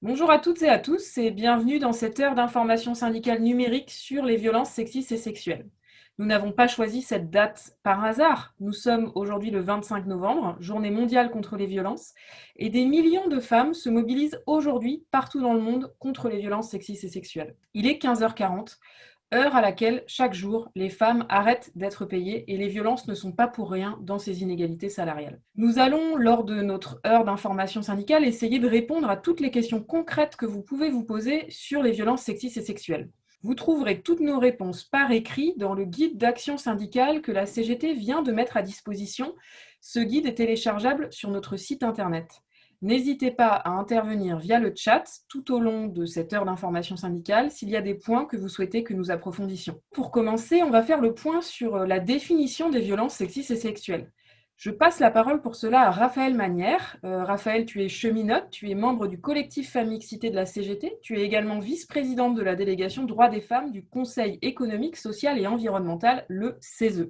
Bonjour à toutes et à tous et bienvenue dans cette heure d'information syndicale numérique sur les violences sexistes et sexuelles. Nous n'avons pas choisi cette date par hasard. Nous sommes aujourd'hui le 25 novembre, journée mondiale contre les violences, et des millions de femmes se mobilisent aujourd'hui partout dans le monde contre les violences sexistes et sexuelles. Il est 15h40 heure à laquelle, chaque jour, les femmes arrêtent d'être payées et les violences ne sont pas pour rien dans ces inégalités salariales. Nous allons, lors de notre heure d'information syndicale, essayer de répondre à toutes les questions concrètes que vous pouvez vous poser sur les violences sexistes et sexuelles. Vous trouverez toutes nos réponses par écrit dans le guide d'action syndicale que la CGT vient de mettre à disposition. Ce guide est téléchargeable sur notre site internet. N'hésitez pas à intervenir via le chat tout au long de cette heure d'information syndicale s'il y a des points que vous souhaitez que nous approfondissions. Pour commencer, on va faire le point sur euh, la définition des violences sexistes et sexuelles. Je passe la parole pour cela à Raphaël Manière. Euh, Raphaël, tu es cheminote, tu es membre du collectif Famille Cité de la CGT, tu es également vice-présidente de la délégation droits des femmes du Conseil économique, social et environnemental, le CESE.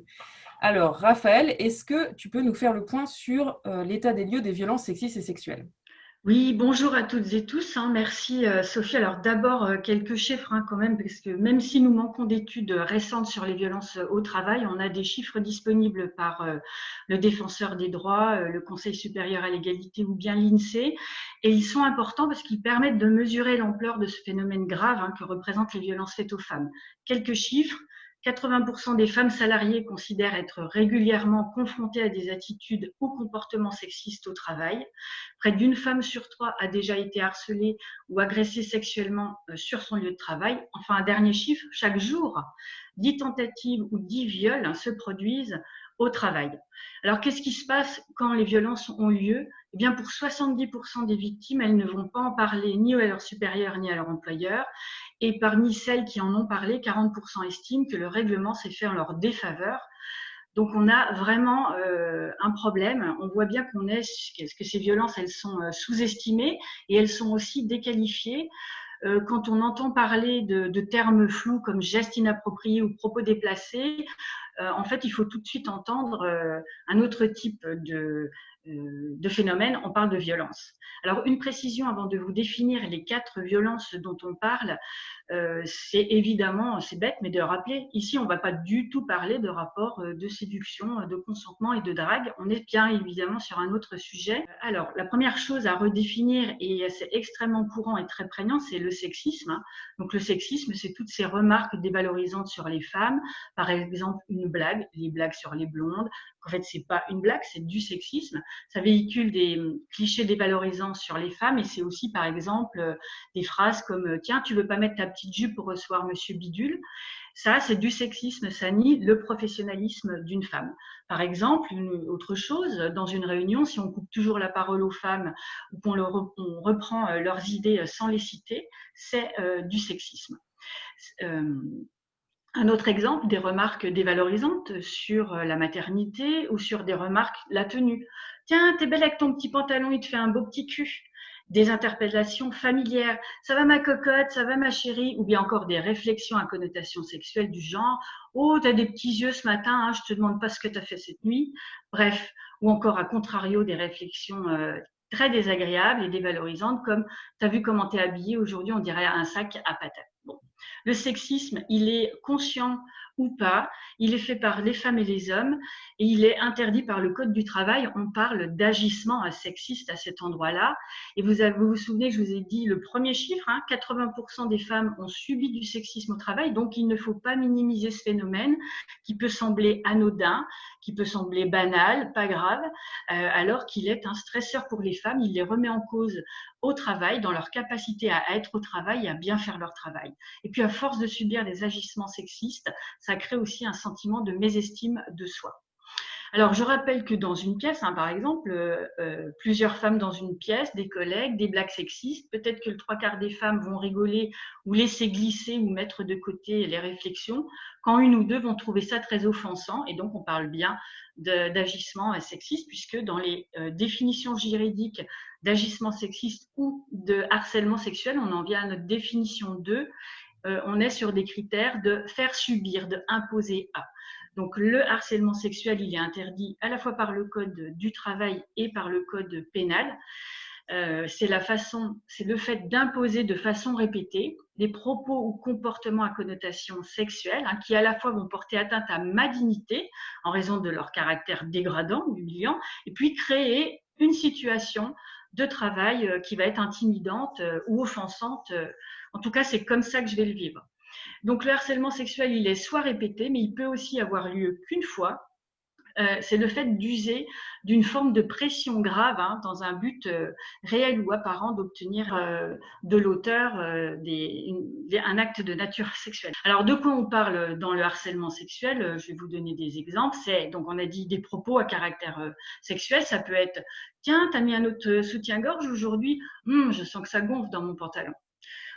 Alors, Raphaël, est-ce que tu peux nous faire le point sur euh, l'état des lieux des violences sexistes et sexuelles? Oui, bonjour à toutes et tous. Hein. merci euh, Sophie. Alors d'abord euh, quelques chiffres hein, quand même, parce que même si nous manquons d'études récentes sur les violences au travail, on a des chiffres disponibles par le défenseur des droits, le Conseil supérieur à l'égalité ou bien l'INSEE, et ils sont importants parce qu'ils permettent de mesurer l'ampleur de ce phénomène grave hein, que représentent les violences faites aux femmes. Quelques chiffres. 80% des femmes salariées considèrent être régulièrement confrontées à des attitudes ou comportements sexistes au travail. Près d'une femme sur trois a déjà été harcelée ou agressée sexuellement euh, sur son lieu de travail. Enfin, un dernier chiffre, chaque jour, 10 tentatives ou 10 viols se produisent au travail. Alors, qu'est-ce qui se passe quand les violences ont lieu? Eh bien, pour 70% des victimes, elles ne vont pas en parler ni à leur supérieur ni à leur employeur. Et parmi celles qui en ont parlé, 40% estiment que le règlement s'est fait en leur défaveur. Donc on a vraiment euh, un problème. On voit bien qu'on est, que ces violences, elles sont euh, sous-estimées et elles sont aussi déqualifiées. Euh, quand on entend parler de, termes flous comme geste inapproprié ou propos déplacés, en fait, il faut tout de suite entendre un autre type de, de phénomènes, on parle de violence. Alors, une précision avant de vous définir les quatre violences dont on parle, euh, c'est évidemment, c'est bête, mais de rappeler, ici, on ne va pas du tout parler de rapport euh, de séduction, de consentement et de drague. On est bien évidemment sur un autre sujet. Alors, la première chose à redéfinir, et c'est extrêmement courant et très prégnant, c'est le sexisme. Donc, le sexisme, c'est toutes ces remarques dévalorisantes sur les femmes. Par exemple, une blague, les blagues sur les blondes. En fait, c'est pas une blague, c'est du sexisme ça véhicule des hum, clichés dévalorisants sur les femmes et c'est aussi, par exemple, euh, des phrases comme euh, Tiens, tu veux pas mettre ta petite jupe pour recevoir Monsieur Bidule? Ça, c'est du sexisme, ça nie le professionnalisme d'une femme. Par exemple, une autre chose, dans une réunion, si on coupe toujours la parole aux femmes ou qu'on reprend euh, leurs idées sans les citer, c'est du sexisme. Un autre exemple, des remarques dévalorisantes sur la maternité ou sur des remarques la tenue. Tiens, t'es belle avec ton petit pantalon, il te fait un beau petit cul. Des interpellations familières. Ça va ma cocotte, ça va ma chérie, ou bien encore des réflexions à connotation sexuelle du genre. Oh, t'as des petits yeux ce matin, hein, je te demande pas ce que t'as fait cette nuit. Bref, ou encore à contrario des réflexions euh, très désagréables et dévalorisantes comme t'as vu comment t'es habillée aujourd'hui, on dirait un sac à patates. Le sexisme, il est conscient ou pas, il est fait par les femmes et les hommes et il est interdit par le Code du travail. On parle d'agissement sexiste à cet endroit-là. Et vous, vous, souvenez, je vous ai dit le premier chiffre, 80% hein, des femmes ont subi du sexisme au travail, donc il ne faut pas minimiser ce phénomène qui peut sembler anodin, qui peut sembler banal, pas grave, euh, alors qu'il est un stresseur pour les femmes. Il les remet en cause au travail, dans leur capacité à être au travail et à bien faire leur travail. Puis, à force de subir des agissements sexistes, ça crée aussi un sentiment de mésestime de soi. Alors, je rappelle que dans une pièce, hein, par exemple, euh, euh, plusieurs femmes dans une pièce, des collègues, des blagues sexistes, peut-être que le trois quarts des femmes vont rigoler ou laisser glisser ou mettre de côté les réflexions, quand une ou deux vont trouver ça très offensant, et donc on parle bien d'agissement sexiste, puisque dans les euh, définitions juridiques d'agissement sexiste ou de harcèlement sexuel, on en vient à notre définition 2, on est sur des critères de faire subir, de imposer à. Donc le harcèlement sexuel, il est interdit à la fois par le code du travail et par le code pénal. c'est la façon, c'est le fait d'imposer de façon répétée des propos ou comportements à connotation sexuelle hein, qui à la fois vont porter atteinte à ma dignité en raison de leur caractère dégradant humiliant, et puis créer une situation de travail qui va être intimidante ou offensante. En tout cas, c'est comme ça que je vais le vivre. Donc le harcèlement sexuel, il est soit répété, mais il peut aussi avoir lieu qu'une fois. Euh, c'est le fait d'user d'une forme de pression grave hein, dans un but euh, réel ou apparent d'obtenir euh, de l'auteur un acte de nature sexuelle. Alors de quoi on parle dans le harcèlement sexuel? Je vais vous donner des exemples. Donc on a dit des propos à caractère sexuel. Ça peut être tiens, t'as mis un autre soutien-gorge aujourd'hui? Hum, je sens que ça gonfle dans mon pantalon.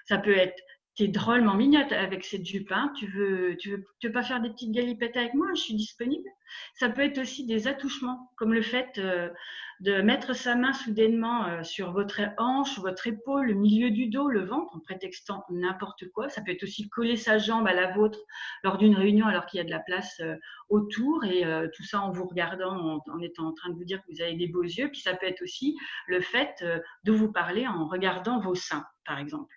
Ça peut être tu es drôlement mignonne avec cette jupe. Hein. Tu, veux, tu, veux, tu veux pas faire des petites galipettes avec moi Je suis disponible. Ça peut être aussi des attouchements, comme le fait euh, de mettre sa main soudainement euh, sur votre hanche, votre épaule, le milieu du dos, le ventre, en prétextant n'importe quoi. Ça peut être aussi coller sa jambe à la vôtre lors d'une réunion alors qu'il y a de la place euh, autour et tout ça en vous regardant, en, en, étant en train de vous dire que vous avez des beaux yeux. Puis ça peut être aussi le fait de vous parler en regardant vos seins, par exemple.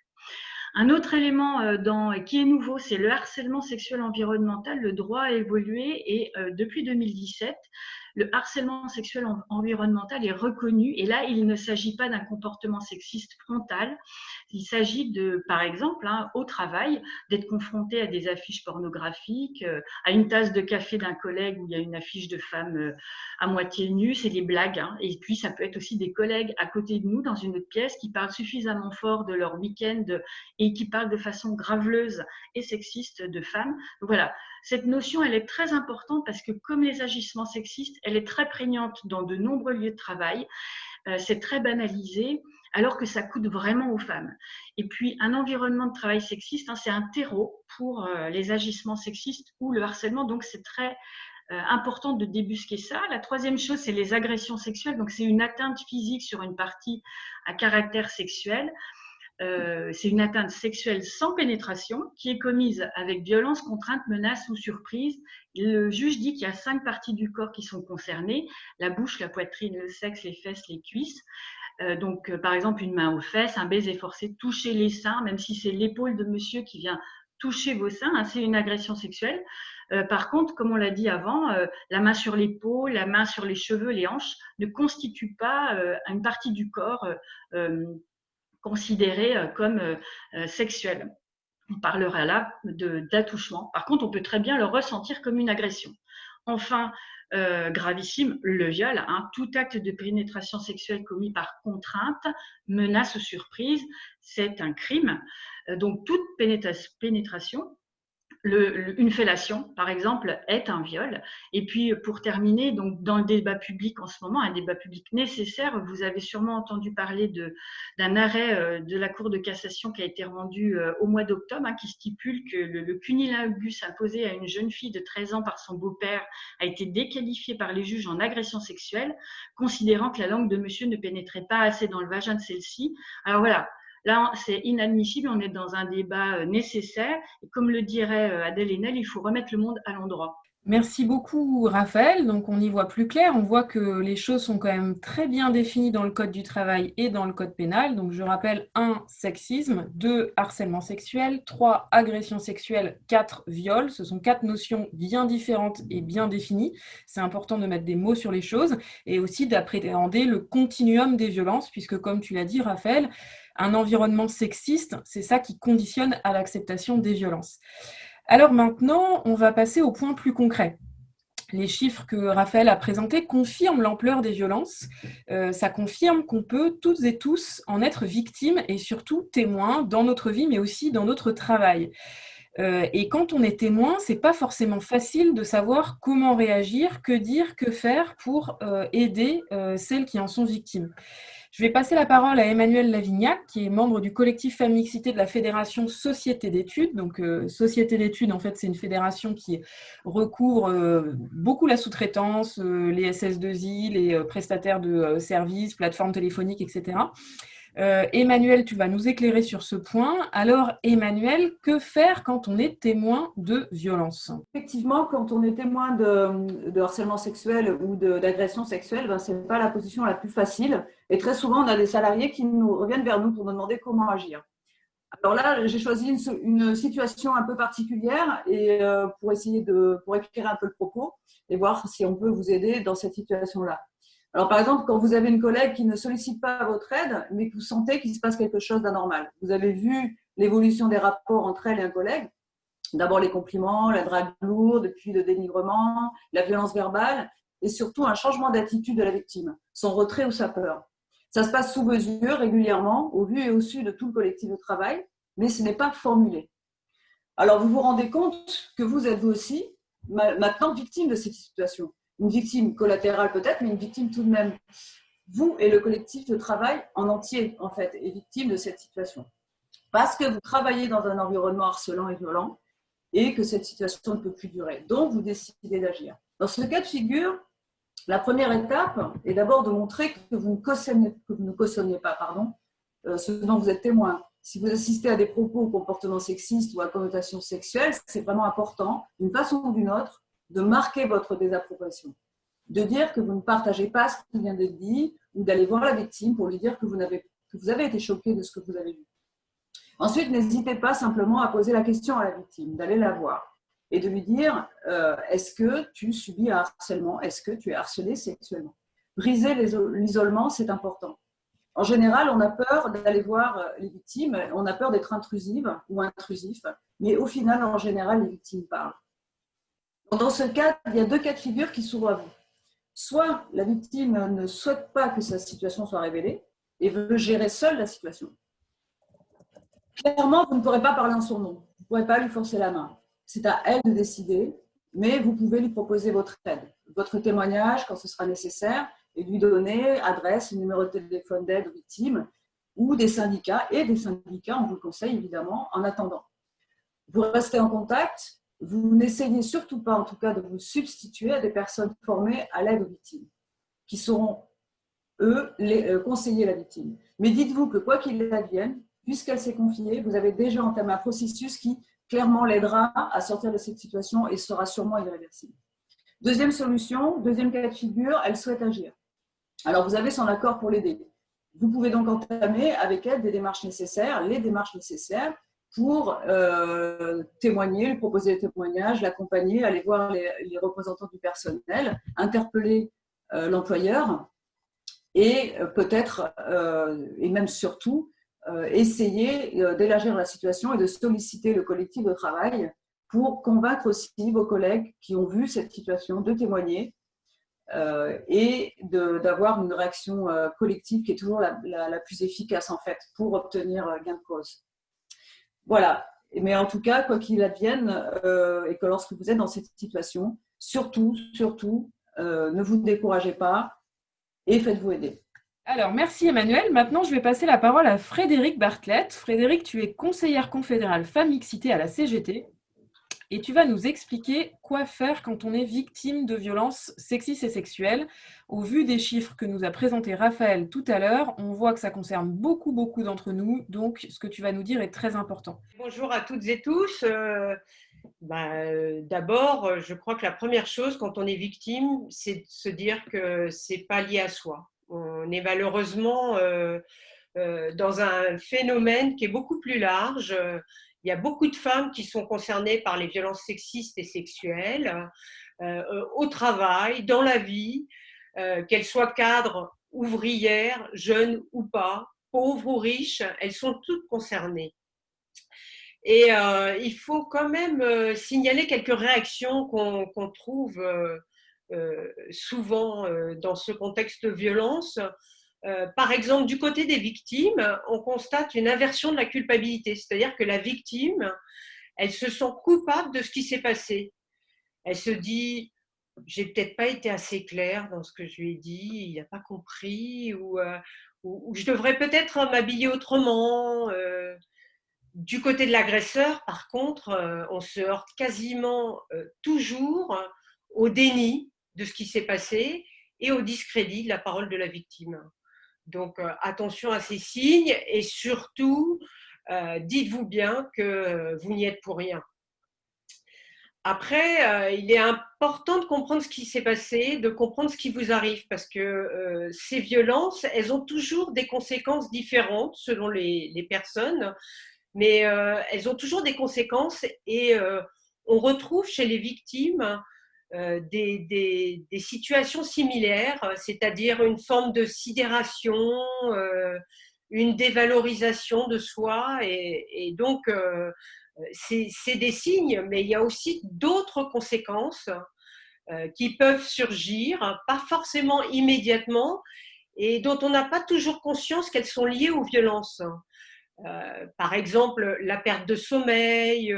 Un autre élément euh, dans, qui est nouveau, c'est le harcèlement sexuel environnemental. Le droit a évolué et euh, depuis 2017, le harcèlement sexuel environnemental est reconnu. Et là, il ne s'agit pas d'un comportement sexiste frontal. Il s'agit de, par exemple, hein, au travail, d'être confronté à des affiches pornographiques, euh, à une tasse de café d'un collègue où il y a une affiche de femme euh, à moitié nue, c'est des blagues. Hein. Et puis, ça peut être aussi des collègues à côté de nous dans une autre pièce qui parlent suffisamment fort de leur week-end et qui parlent de façon graveleuse et sexiste de femmes. Voilà, cette notion, elle est très importante parce que comme les agissements sexistes, elle est très prégnante dans de nombreux lieux de travail. Euh, c'est très banalisé, alors que ça coûte vraiment aux femmes. Et puis, un environnement de travail sexiste, hein, c'est un terreau pour euh, les agissements sexistes ou le harcèlement. Donc, c'est très euh, important de débusquer ça. La troisième chose, c'est les agressions sexuelles. Donc, c'est une atteinte physique sur une partie à caractère sexuel. Euh, c'est une atteinte sexuelle sans pénétration qui est commise avec violence, contrainte, menace ou surprise. Le juge dit qu'il y a cinq parties du corps qui sont concernées la bouche, la poitrine, le sexe, les fesses, les cuisses. Euh, donc, euh, par exemple, une main aux fesses, un baiser forcé, toucher les seins, même si c'est l'épaule de monsieur qui vient toucher vos seins, hein, c'est une agression sexuelle. par contre, comme on l'a dit avant, la main sur l'épaule, la main sur les cheveux, les hanches ne constituent pas une partie du corps considéré euh, comme euh, euh, sexuel. On parlera là d'attouchement. Par contre, on peut très bien le ressentir comme une agression. Enfin, gravissime, le viol, hein, tout acte de pénétration sexuelle commis par contrainte, menace ou surprise, c'est un crime. donc toute pénétration une fellation, par exemple, est un viol. Et puis, pour terminer, donc dans le débat public en ce moment, un débat public nécessaire, vous avez sûrement entendu parler d'un arrêt euh, de la Cour de cassation qui a été rendu euh, au mois d'octobre, hein, qui stipule que le, le cunilingus imposé à une jeune fille de 13 ans par son beau-père a été déqualifié par les juges en agression sexuelle, considérant que la langue de monsieur ne pénétrait pas assez dans le vagin de celle-ci. Alors voilà, Là, c'est inadmissible, on est dans un débat euh, nécessaire. Comme le dirait euh, Adèle Haenel, il faut remettre le monde à l'endroit. Merci beaucoup, Raphaël. Donc, on y voit plus clair. On voit que les choses sont quand même très bien définies dans le Code du travail et dans le Code pénal. Donc, je rappelle 1. Sexisme, 2. Harcèlement sexuel, 3. Agression sexuelle, 4. Viol. Ce sont quatre notions bien différentes et bien définies. C'est important de mettre des mots sur les choses et aussi d'appréhender le continuum des violences, puisque, comme tu l'as dit, Raphaël, un environnement sexiste, c'est ça qui conditionne à l'acceptation des violences. Alors maintenant, on va passer au point plus concret. Les chiffres que Raphaël a présentés confirment l'ampleur des violences. Euh, ça confirme qu'on peut toutes et tous en être victimes et surtout témoins dans notre vie, mais aussi dans notre travail. Euh, et quand on est témoin, c'est pas forcément facile de savoir comment réagir, que dire, que faire pour euh, aider celles qui en sont victimes. Je vais passer la parole à Emmanuel Lavignac, qui est membre du collectif Femixité de la Fédération Société d'études. Donc, euh, Société d'études, en fait, c'est une fédération qui recouvre euh, beaucoup la sous-traitance, euh, les SS2I, les prestataires de services, plateformes téléphoniques, etc. Euh, Emmanuel, tu vas nous éclairer sur ce point. Alors, Emmanuel, que faire quand on est témoin de violence? Effectivement, quand on est témoin de, harcèlement sexuel ou d'agression sexuelle, ben, ce n'est pas la position la plus facile. Et très souvent, on a des salariés qui nous reviennent vers nous pour nous demander comment agir. Alors là, j'ai choisi une, situation un peu particulière et euh, pour essayer de pour un peu le propos et voir si on peut vous aider dans cette situation-là. Alors, par exemple, quand vous avez une collègue qui ne sollicite pas votre aide, mais que vous sentez qu'il se passe quelque chose d'anormal, vous avez vu l'évolution des rapports entre elle et un collègue, d'abord les compliments, la drague lourde, puis le dénigrement, la violence verbale, et surtout un changement d'attitude de la victime, son retrait ou sa peur. Ça se passe sous mesure, régulièrement, au vu et au su de tout le collectif de travail, mais ce n'est pas formulé. Alors, vous vous rendez compte que vous êtes vous aussi maintenant victime de cette situation une victime collatérale peut-être, mais une victime tout de même. Vous et le collectif de travail en entier, en fait, est victime de cette situation. Parce que vous travaillez dans un environnement harcelant et violent et que cette situation ne peut plus durer. Donc, vous décidez d'agir. Dans ce cas de figure, la première étape est d'abord de montrer que vous ne cautionnez, pas pardon, euh, ce dont vous êtes témoin. Si vous assistez à des propos ou comportements sexistes ou à connotation sexuelle, c'est vraiment important, d'une façon ou d'une autre, de marquer votre désapprobation, de dire que vous ne partagez pas ce qui vient d'être dit ou d'aller voir la victime pour lui dire que vous, avez, été choqué de ce que vous avez vu. Ensuite, n'hésitez pas simplement à poser la question à la victime, d'aller la voir et de lui dire euh, est-ce que tu subis un harcèlement? Est-ce que tu es harcelé sexuellement? Briser l'isolement, c'est important. En général, on a peur d'aller voir euh, les victimes, on a peur d'être intrusive ou intrusif, mais au final, en général, les victimes parlent. Dans ce cas, il y a deux cas de figure qui s'ouvrent à vous. Soit la victime ne souhaite pas que sa situation soit révélée et veut gérer seule la situation. Clairement, vous ne pourrez pas parler en son nom. Vous ne pourrez pas lui forcer la main. C'est à elle de décider, mais vous pouvez lui proposer votre aide, votre témoignage quand ce sera nécessaire et lui donner adresse, numéro de téléphone d'aide aux victimes ou des syndicats et des syndicats, on vous le conseille évidemment, en attendant. Vous restez en contact vous n'essayez surtout pas, en tout cas, de vous substituer à des personnes formées à l'aide aux victimes, qui sauront, eux, les, euh, conseiller la victime. Mais dites-vous que quoi qu'il advienne, puisqu'elle s'est confiée, vous avez déjà entamé un processus qui clairement l'aidera à sortir de cette situation et sera sûrement irréversible. Deuxième solution, deuxième cas de figure, elle souhaite agir. Alors, vous avez son accord pour l'aider. Vous pouvez donc entamer avec elle des démarches nécessaires, les démarches nécessaires pour euh, témoigner, lui proposer des témoignages, l'accompagner, aller voir les, représentants du personnel, interpeller euh, l'employeur et euh, peut-être, et même surtout, essayer d'élargir la situation et de solliciter le collectif de travail pour convaincre aussi vos collègues qui ont vu cette situation de témoigner et d'avoir une réaction collective qui est toujours la, la, plus efficace en fait pour obtenir gain de cause. Voilà. Mais en tout cas, quoi qu'il advienne, euh, et que lorsque vous êtes dans cette situation, surtout, surtout, euh, ne vous découragez pas et faites-vous aider. Alors, merci Emmanuel. Maintenant, je vais passer la parole à Frédéric Bartlett. Frédéric, tu es conseillère confédérale femme mixité à la CGT et tu vas nous expliquer quoi faire quand on est victime de violences sexistes et sexuelles. Au vu des chiffres que nous a présentés Raphaël tout à l'heure, on voit que ça concerne beaucoup, beaucoup d'entre nous. Donc, ce que tu vas nous dire est très important. Bonjour à toutes et tous. Euh, bah, euh, D'abord, je crois que la première chose quand on est victime, c'est de se dire que c'est pas lié à soi. On est malheureusement euh, dans un phénomène qui est beaucoup plus large il y a beaucoup de femmes qui sont concernées par les violences sexistes et sexuelles euh, au travail, dans la vie, euh, qu'elles soient cadres, ouvrières, jeunes ou pas, pauvres ou riches, elles sont toutes concernées. Et euh, il faut quand même signaler quelques réactions qu'on trouve souvent dans ce contexte de violence. Euh, par exemple, du côté des victimes, on constate une inversion de la culpabilité, c'est-à-dire que la victime, elle se sent coupable de ce qui s'est passé. Elle se dit, j'ai peut-être pas été assez claire dans ce que je lui ai dit, il n'a pas compris, ou, euh, je devrais peut-être m'habiller autrement. Euh. Du côté de l'agresseur, par contre, on se heurte quasiment toujours au déni de ce qui s'est passé et au discrédit de la parole de la victime. Donc attention à ces signes et surtout, dites-vous bien que vous n'y êtes pour rien. Après, il est important de comprendre ce qui s'est passé, de comprendre ce qui vous arrive, parce que ces violences, elles ont toujours des conséquences différentes selon les, les personnes, mais elles ont toujours des conséquences et on retrouve chez les victimes euh, des, situations similaires, c'est-à-dire une forme de sidération, euh, une dévalorisation de soi. Et, donc, euh, c'est des signes, mais il y a aussi d'autres conséquences qui peuvent surgir, pas forcément immédiatement, et dont on n'a pas toujours conscience qu'elles sont liées aux violences. par exemple, la perte de sommeil,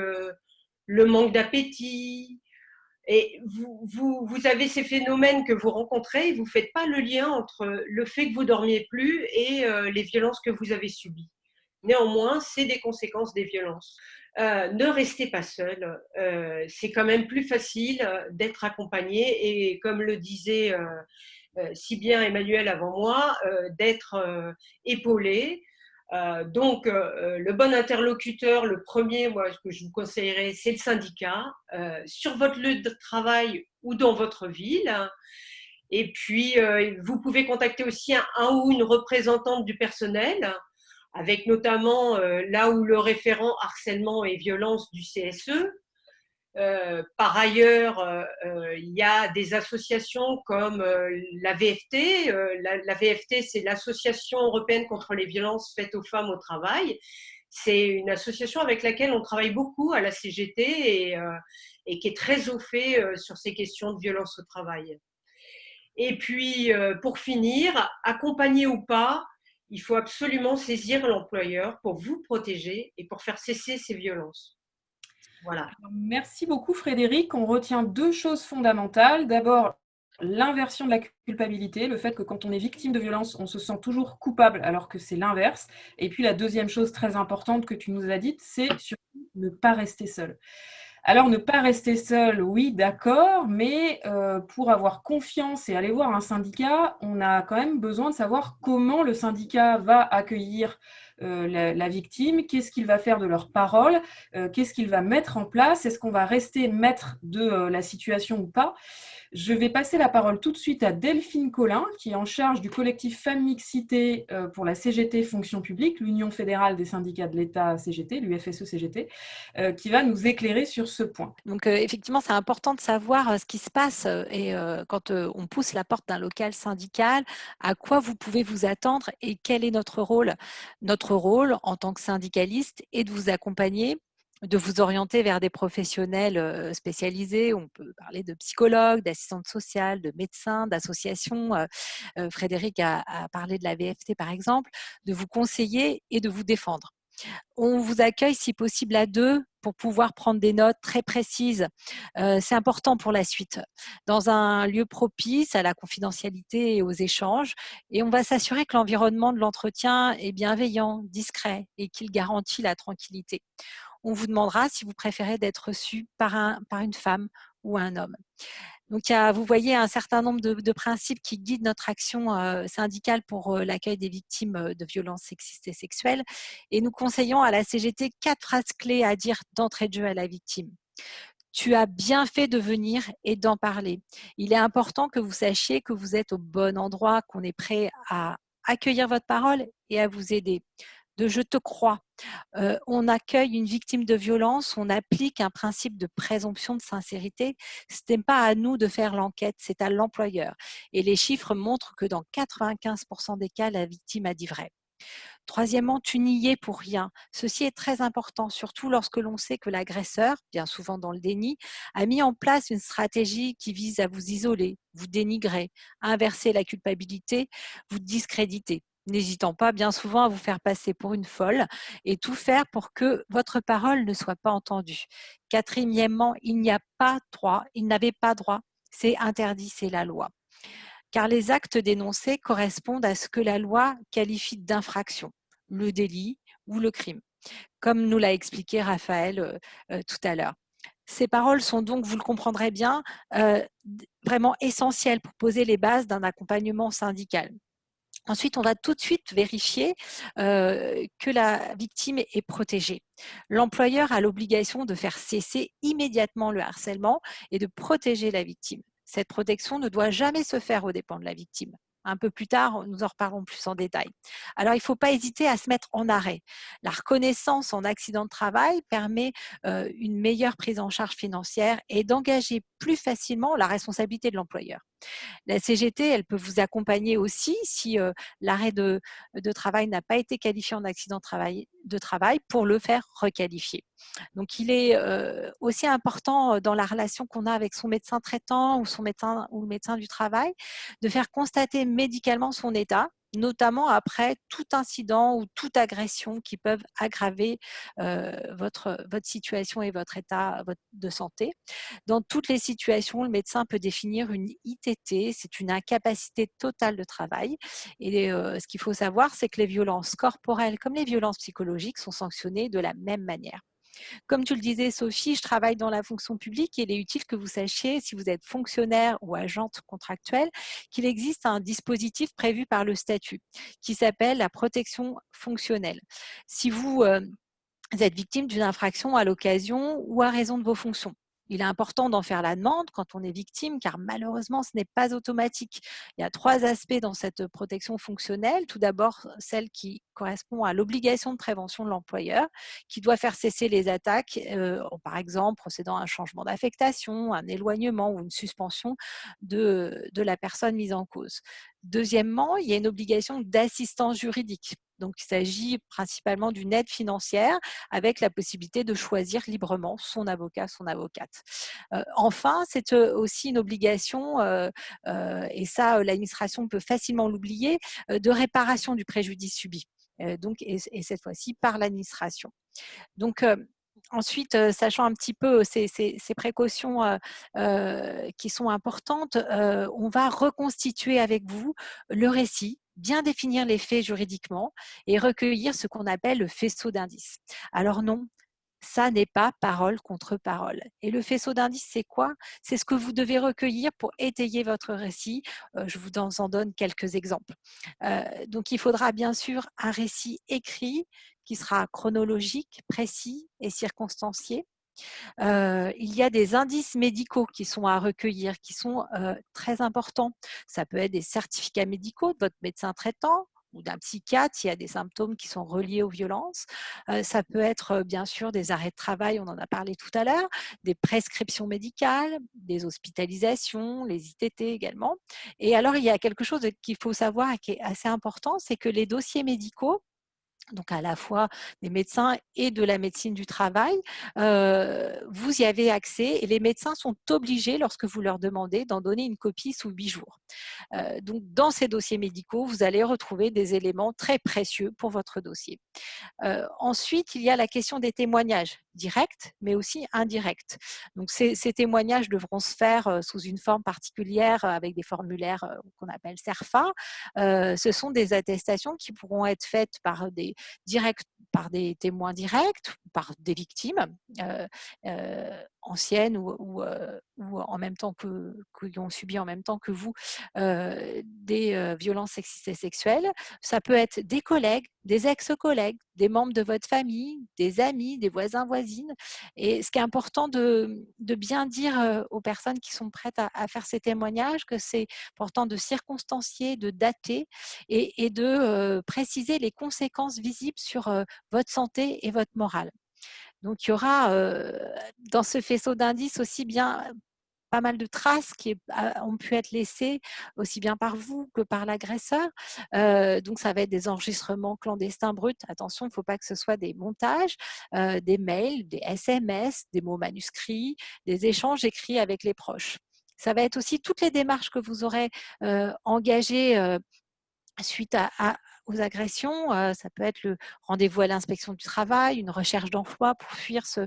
le manque d'appétit, et vous, avez ces phénomènes que vous rencontrez et vous ne faites pas le lien entre le fait que vous dormiez plus et euh, les violences que vous avez subies. Néanmoins, c'est des conséquences des violences. Euh, ne restez pas seul. Euh, c'est quand même plus facile d'être accompagné et comme le disait si bien Emmanuel avant moi, d'être épaulé, euh, donc, euh, euh, le bon interlocuteur, le premier, moi, ce que je vous conseillerais, c'est le syndicat, sur votre lieu de travail ou dans votre ville. Et puis, vous pouvez contacter aussi un, ou une représentante du personnel, avec notamment là où le référent harcèlement et violence du CSE, euh, par ailleurs, euh, euh, il y a des associations comme la VFT. La, VFT, c'est l'Association européenne contre les violences faites aux femmes au travail. C'est une association avec laquelle on travaille beaucoup à la CGT et, qui est très au fait sur ces questions de violence au travail. Et puis, pour finir, accompagné ou pas, il faut absolument saisir l'employeur pour vous protéger et pour faire cesser ces violences. Merci beaucoup Frédéric. On retient deux choses fondamentales. D'abord, l'inversion de la culpabilité, le fait que quand on est victime de violence, on se sent toujours coupable alors que c'est l'inverse. Et puis la deuxième chose très importante que tu nous as dite, c'est surtout ne pas rester seul. Alors, ne pas rester seul, oui, d'accord, mais euh, pour avoir confiance et aller voir un syndicat, on a quand même besoin de savoir comment le syndicat va accueillir euh, la, victime, qu'est-ce qu'il va faire de leurs paroles, euh, qu'est-ce qu'il va mettre en place, est-ce qu'on va rester maître de euh, la situation ou pas. Je vais passer la parole tout de suite à Delphine Collin, qui est en charge du collectif Femmes Mixité pour la CGT Fonction publique, l'Union fédérale des syndicats de l'État CGT, l'UFSE-CGT, qui va nous éclairer sur ce point. Donc, effectivement, c'est important de savoir ce qui se passe et quand on pousse la porte d'un local syndical, à quoi vous pouvez vous attendre et quel est notre rôle. Notre rôle en tant que syndicaliste est de vous accompagner de vous orienter vers des professionnels spécialisés. On peut parler de psychologues, d'assistantes sociales, de médecins, d'associations. Frédéric a, parlé de la VFT par exemple, de vous conseiller et de vous défendre. On vous accueille si possible à deux pour pouvoir prendre des notes très précises. c'est important pour la suite. Dans un lieu propice à la confidentialité et aux échanges. Et on va s'assurer que l'environnement de l'entretien est bienveillant, discret et qu'il garantit la tranquillité. On vous demandera si vous préférez d'être reçu par une femme ou un homme. Donc, vous voyez un certain nombre de, principes qui guident notre action euh, syndicale pour euh, l'accueil des victimes euh, de violences sexistes et sexuelles. Et nous conseillons à la CGT quatre phrases clés à dire d'entrée de jeu à la victime. Tu as bien fait de venir et d'en parler. Il est important que vous sachiez que vous êtes au bon endroit, qu'on est prêt à accueillir votre parole et à vous aider de je te crois. on accueille une victime de violence, on applique un principe de présomption de sincérité. Ce n'est pas à nous de faire l'enquête, c'est à l'employeur. Et les chiffres montrent que dans 95% des cas, la victime a dit vrai. Troisièmement, tu n'y es pour rien. Ceci est très important, surtout lorsque l'on sait que l'agresseur, bien souvent dans le déni, a mis en place une stratégie qui vise à vous isoler, vous dénigrer, inverser la culpabilité, vous discréditer n'hésitant pas bien souvent à vous faire passer pour une folle et tout faire pour que votre parole ne soit pas entendue. Quatrièmement, il n'y a pas droit, il n'avait pas droit, c'est interdit, c'est la loi. Car les actes dénoncés correspondent à ce que la loi qualifie d'infraction, le délit ou le crime, comme nous l'a expliqué Raphaël euh, euh, tout à l'heure. Ces paroles sont donc, vous le comprendrez bien, euh, vraiment essentielles pour poser les bases d'un accompagnement syndical Ensuite, on va tout de suite vérifier que la victime est protégée. L'employeur a l'obligation de faire cesser immédiatement le harcèlement et de protéger la victime. Cette protection ne doit jamais se faire aux dépens de la victime. Un peu plus tard, nous en reparlons plus en détail. Alors, il ne faut pas hésiter à se mettre en arrêt. La reconnaissance en accident de travail permet une meilleure prise en charge financière et d'engager plus facilement la responsabilité de l'employeur. La CGT, elle peut vous accompagner aussi si l'arrêt de, travail n'a pas été qualifié en accident de travail, pour le faire requalifier. Donc, il est aussi important dans la relation qu'on a avec son médecin traitant ou son médecin ou le médecin du travail de faire constater médicalement son état notamment après tout incident ou toute agression qui peuvent aggraver votre, situation et votre état de santé. Dans toutes les situations, le médecin peut définir une ITT, c'est une incapacité totale de travail. Et ce qu'il faut savoir, c'est que les violences corporelles comme les violences psychologiques sont sanctionnées de la même manière. Comme tu le disais, Sophie, je travaille dans la fonction publique et il est utile que vous sachiez, si vous êtes fonctionnaire ou agente contractuelle, qu'il existe un dispositif prévu par le statut qui s'appelle la protection fonctionnelle. Si vous euh, êtes victime d'une infraction à l'occasion ou à raison de vos fonctions, il est important d'en faire la demande quand on est victime, car malheureusement, ce n'est pas automatique. Il y a trois aspects dans cette protection fonctionnelle. Tout d'abord, celle qui correspond à l'obligation de prévention de l'employeur, qui doit faire cesser les attaques, euh, par exemple procédant à un changement d'affectation, un éloignement ou une suspension de, de la personne mise en cause. Deuxièmement, il y a une obligation d'assistance juridique. Donc, il s'agit principalement d'une aide financière avec la possibilité de choisir librement son avocat, son avocate. Euh, enfin, c'est euh, aussi une obligation, et ça, l'administration peut facilement l'oublier, de réparation du préjudice subi. Euh, donc, et, cette fois-ci par l'administration. Donc, euh, Ensuite, sachant un petit peu ces, précautions qui sont importantes, on va reconstituer avec vous le récit, bien définir les faits juridiquement et recueillir ce qu'on appelle le faisceau d'indices. Alors non, ça n'est pas parole contre parole. Et le faisceau d'indices, c'est quoi? C'est ce que vous devez recueillir pour étayer votre récit. Je vous en donne quelques exemples. Donc, il faudra bien sûr un récit écrit qui sera chronologique, précis et circonstancié. Euh, il y a des indices médicaux qui sont à recueillir, qui sont très importants. Ça peut être des certificats médicaux de votre médecin traitant, ou d'un psychiatre s'il y a des symptômes qui sont reliés aux violences. ça peut être bien sûr des arrêts de travail, on en a parlé tout à l'heure, des prescriptions médicales, des hospitalisations, les ITT également. Et alors, il y a quelque chose qu'il faut savoir et qui est assez important, c'est que les dossiers médicaux, donc à la fois des médecins et de la médecine du travail, vous y avez accès et les médecins sont obligés, lorsque vous leur demandez, d'en donner une copie sous huit jours. donc dans ces dossiers médicaux, vous allez retrouver des éléments très précieux pour votre dossier. ensuite, il y a la question des témoignages directs, mais aussi indirects. Donc ces, témoignages devront se faire sous une forme particulière avec des formulaires qu'on appelle CERFA. ce sont des attestations qui pourront être faites par des direct par des témoins directs, par des victimes euh, euh, anciennes ou, euh, ou, en même temps que, qui ont subi en même temps que vous des violences sexistes et sexuelles. Ça peut être des collègues, des ex-collègues, des membres de votre famille, des amis, des voisins, voisines. Et ce qui est important de, bien dire aux personnes qui sont prêtes à, faire ces témoignages, que c'est important de circonstancier, de dater et de préciser les conséquences visibles sur votre santé et votre morale. Donc, il y aura dans ce faisceau d'indices aussi bien pas mal de traces qui ont pu être laissées aussi bien par vous que par l'agresseur. donc, ça va être des enregistrements clandestins bruts. Attention, il ne faut pas que ce soit des montages, des mails, des SMS, des mots manuscrits, des échanges écrits avec les proches. Ça va être aussi toutes les démarches que vous aurez engagées suite à, aux agressions. ça peut être le rendez-vous à l'inspection du travail, une recherche d'emploi pour fuir ce,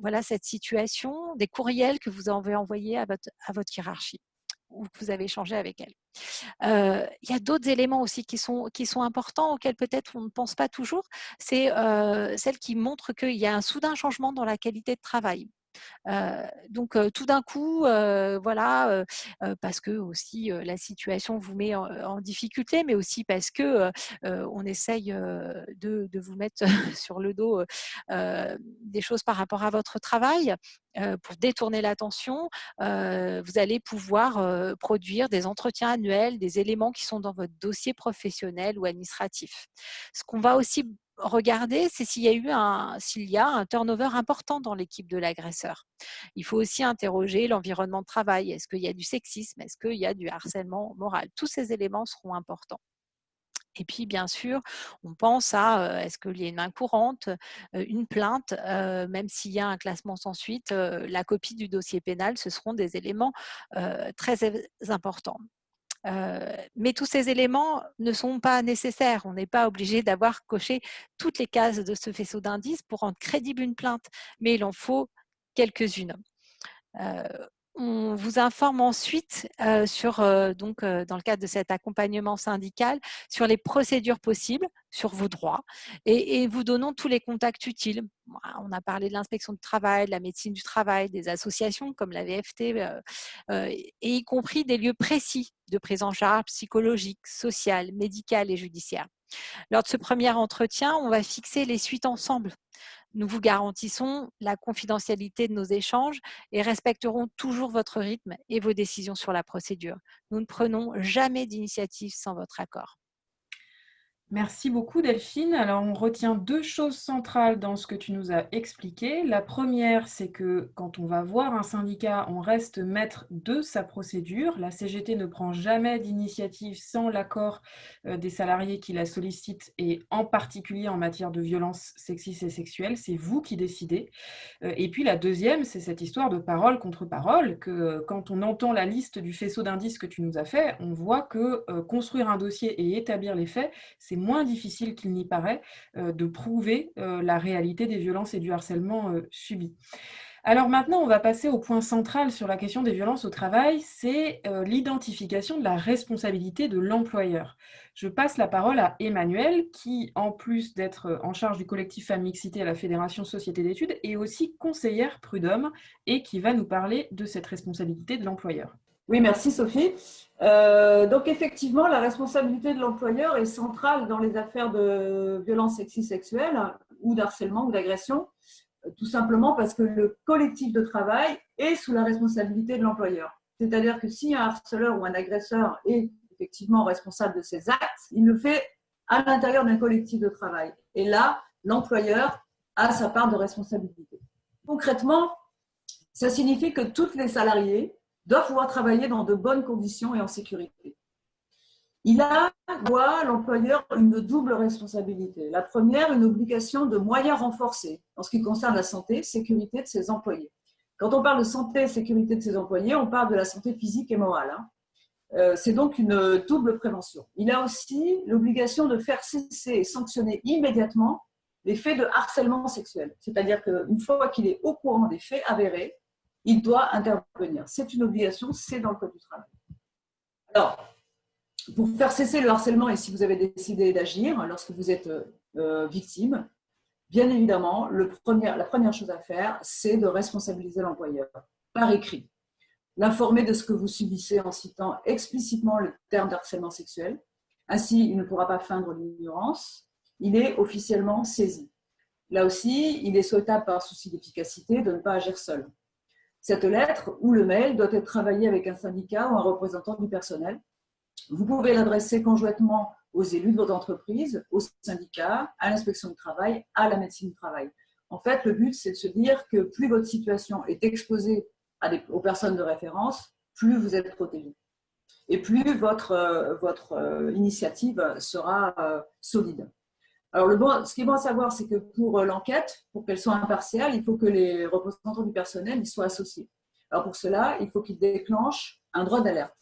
voilà, cette situation, des courriels que vous avez envoyés à votre, hiérarchie ou que vous avez échangé avec elle. il y a d'autres éléments aussi qui sont, qui sont importants auxquels peut-être on ne pense pas toujours. C'est celle qui montre qu'il y a un soudain changement dans la qualité de travail donc tout d'un coup, voilà, parce que aussi la situation vous met en, difficulté, mais aussi parce que on essaye de, de, vous mettre sur le dos des choses par rapport à votre travail pour détourner l'attention, vous allez pouvoir produire des entretiens annuels, des éléments qui sont dans votre dossier professionnel ou administratif. Ce qu'on va aussi regarder, c'est s'il y a eu un, s'il y a un turnover important dans l'équipe de l'agresseur. Il faut aussi interroger l'environnement de travail. Est-ce qu'il y a du sexisme? Est-ce qu'il y a du harcèlement moral? Tous ces éléments seront importants. Et puis, bien sûr, on pense à est-ce qu'il y a une main courante, une plainte, même s'il y a un classement sans suite, la copie du dossier pénal, ce seront des éléments très importants mais tous ces éléments ne sont pas nécessaires. On n'est pas obligé d'avoir coché toutes les cases de ce faisceau d'indices pour rendre crédible une plainte, mais il en faut quelques-unes. On vous informe ensuite, sur, donc, dans le cadre de cet accompagnement syndical, sur les procédures possibles, sur vos droits, et, vous donnons tous les contacts utiles. On a parlé de l'inspection du travail, de la médecine du travail, des associations comme la VFT, et y compris des lieux précis de prise en charge psychologique, sociale, médicale et judiciaire. Lors de ce premier entretien, on va fixer les suites ensemble. Nous vous garantissons la confidentialité de nos échanges et respecterons toujours votre rythme et vos décisions sur la procédure. Nous ne prenons jamais d'initiative sans votre accord. Merci beaucoup Delphine. Alors on retient deux choses centrales dans ce que tu nous as expliqué. La première, c'est que quand on va voir un syndicat, on reste maître de sa procédure. La CGT ne prend jamais d'initiative sans l'accord euh, des salariés qui la sollicitent et en particulier en matière de violences sexistes et sexuelles. C'est vous qui décidez. Euh, et puis la deuxième, c'est cette histoire de parole contre parole, que euh, quand on entend la liste du faisceau d'indices que tu nous as fait, on voit que construire un dossier et établir les faits, c'est moins difficile qu'il n'y paraît euh, de prouver euh, la réalité des violences et du harcèlement euh, subis. Alors maintenant, on va passer au point central sur la question des violences au travail, c'est l'identification de la responsabilité de l'employeur. Je passe la parole à Emmanuel, qui, en plus d'être en charge du collectif Femmes Mixité à la Fédération Société d'études, est aussi conseillère prud'homme et qui va nous parler de cette responsabilité de l'employeur. Oui, merci Sophie. Euh, donc effectivement, la responsabilité de l'employeur est centrale dans les affaires de violences sexistes sexuelles ou d'harcèlement ou d'agression, tout simplement parce que le collectif de travail est sous la responsabilité de l'employeur. C'est-à-dire que si un harceleur ou un agresseur est effectivement responsable de ses actes, il le fait à l'intérieur d'un collectif de travail. Et là, l'employeur a sa part de responsabilité. Concrètement, ça signifie que tous les salariés doit pouvoir travailler dans de bonnes conditions et en sécurité. Il a, doit, l'employeur, une double responsabilité. La première, une obligation de moyens renforcés en ce qui concerne la santé et sécurité de ses employés. Quand on parle de santé et sécurité de ses employés, on parle de la santé physique et morale. Hein. Euh, c'est donc une double prévention. Il a aussi l'obligation de faire cesser et sanctionner immédiatement les faits de harcèlement sexuel. C'est-à-dire qu'une fois qu'il est au courant des faits avérés, il doit intervenir. C'est une obligation, c'est dans le Code du travail. Alors, pour faire cesser le harcèlement et si vous avez décidé d'agir lorsque vous êtes euh, victime, bien évidemment, la première chose à faire, c'est de responsabiliser l'employeur par écrit. L'informer de ce que vous subissez en citant explicitement le terme d'harcèlement sexuel. Ainsi, il ne pourra pas feindre l'ignorance. Il est officiellement saisi. Là aussi, il est souhaitable par souci d'efficacité de ne pas agir seul. Cette lettre ou le mail doit être travaillé avec un syndicat ou un représentant du personnel. Vous pouvez l'adresser conjointement aux élus de votre entreprise, au syndicat, à l'inspection du travail, à la médecine du travail. En fait, le but, c'est de se dire que plus votre situation est exposée aux personnes de référence, plus vous êtes protégé. Et plus votre, euh, euh, initiative sera euh, solide. Alors, ce qui est bon à savoir, c'est que pour euh, l'enquête, pour qu'elle soit impartiale, il faut que les représentants du personnel y soient associés. Alors, pour cela, il faut qu'ils déclenchent un droit d'alerte,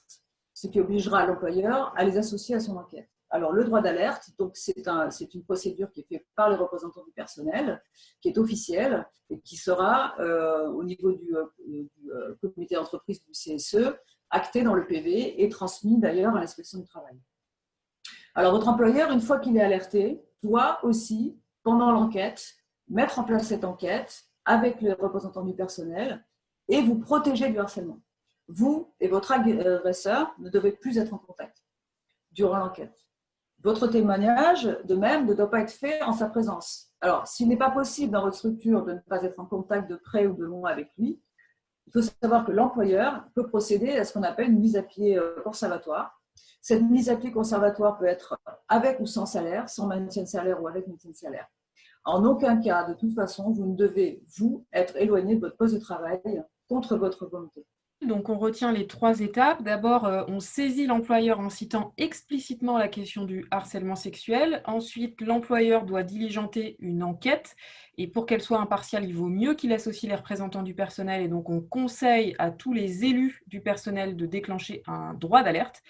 ce qui obligera l'employeur à les associer à son enquête. Alors, le droit d'alerte, c'est un, une procédure qui est faite par les représentants du personnel, qui est officielle et qui sera, euh, au niveau du, euh, comité d'entreprise du CSE, actée dans le PV et transmis d'ailleurs à l'inspection du travail. Alors, votre employeur, une fois qu'il est alerté, doit aussi, pendant l'enquête, mettre en place cette enquête avec les représentants du personnel et vous protéger du harcèlement. Vous et votre agresseur ne devez plus être en contact durant l'enquête. Votre témoignage, de même, ne doit pas être fait en sa présence. Alors, s'il n'est pas possible dans votre structure de ne pas être en contact de près ou de loin avec lui, il faut savoir que l'employeur peut procéder à ce qu'on appelle une mise à pied euh, conservatoire. Cette mise à pied conservatoire peut être avec ou sans salaire, sans maintien de salaire ou avec maintien de salaire. En aucun cas, de toute façon, vous ne devez, vous, être éloigné de votre poste de travail contre votre volonté. Donc, on retient les trois étapes. D'abord, euh, on saisit l'employeur en citant explicitement la question du harcèlement sexuel. Ensuite, l'employeur doit diligenter une enquête. Et pour qu'elle soit impartiale, il vaut mieux qu'il associe les représentants du personnel. Et donc, on conseille à tous les élus du personnel de déclencher un droit d'alerte.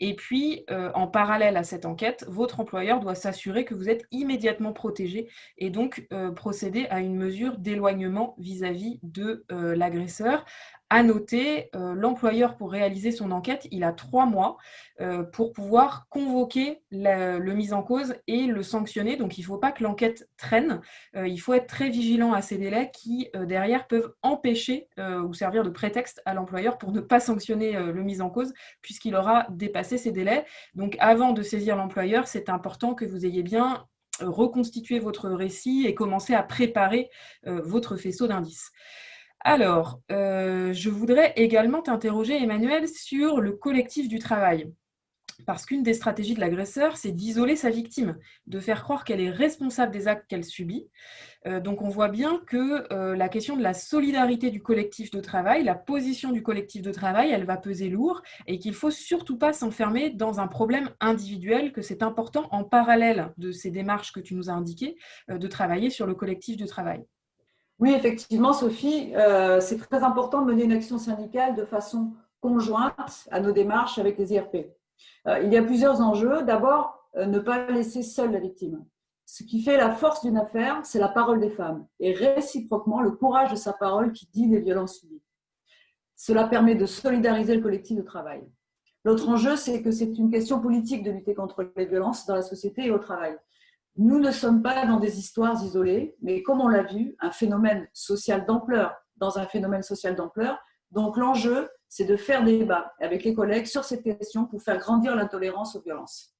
Et puis, euh, en parallèle à cette enquête, votre employeur doit s'assurer que vous êtes immédiatement protégé et donc euh, procéder à une mesure d'éloignement vis-à-vis de l'agresseur à noter, euh, l'employeur, pour réaliser son enquête, il a trois mois euh, pour pouvoir convoquer le mise en cause et le sanctionner. Donc, il ne faut pas que l'enquête traîne. Euh, il faut être très vigilant à ces délais qui, derrière, peuvent empêcher ou servir de prétexte à l'employeur pour ne pas sanctionner le mise en cause, puisqu'il aura dépassé ces délais. Donc, avant de saisir l'employeur, c'est important que vous ayez bien reconstitué votre récit et commencé à préparer votre faisceau d'indices. Alors, euh, je voudrais également t'interroger, Emmanuel, sur le collectif du travail. Parce qu'une des stratégies de l'agresseur, c'est d'isoler sa victime, de faire croire qu'elle est responsable des actes qu'elle subit. Euh, donc on voit bien que euh, la question de la solidarité du collectif de travail, la position du collectif de travail, elle va peser lourd et qu'il ne faut surtout pas s'enfermer dans un problème individuel, que c'est important en parallèle de ces démarches que tu nous as indiquées, de travailler sur le collectif de travail. Oui, effectivement, Sophie, euh, c'est très important de mener une action syndicale de façon conjointe à nos démarches avec les IRP. Euh, il y a plusieurs enjeux. D'abord, euh, ne pas laisser seule la victime. Ce qui fait la force d'une affaire, c'est la parole des femmes et réciproquement le courage de sa parole qui dit les violences subies. Cela permet de solidariser le collectif de travail. L'autre enjeu, c'est que c'est une question politique de lutter contre les violences dans la société et au travail. Nous ne sommes pas dans des histoires isolées, mais comme on l'a vu, un phénomène social d'ampleur dans un phénomène social d'ampleur. Donc l'enjeu, c'est de faire débat avec les collègues sur cette question pour faire grandir l'intolérance aux violences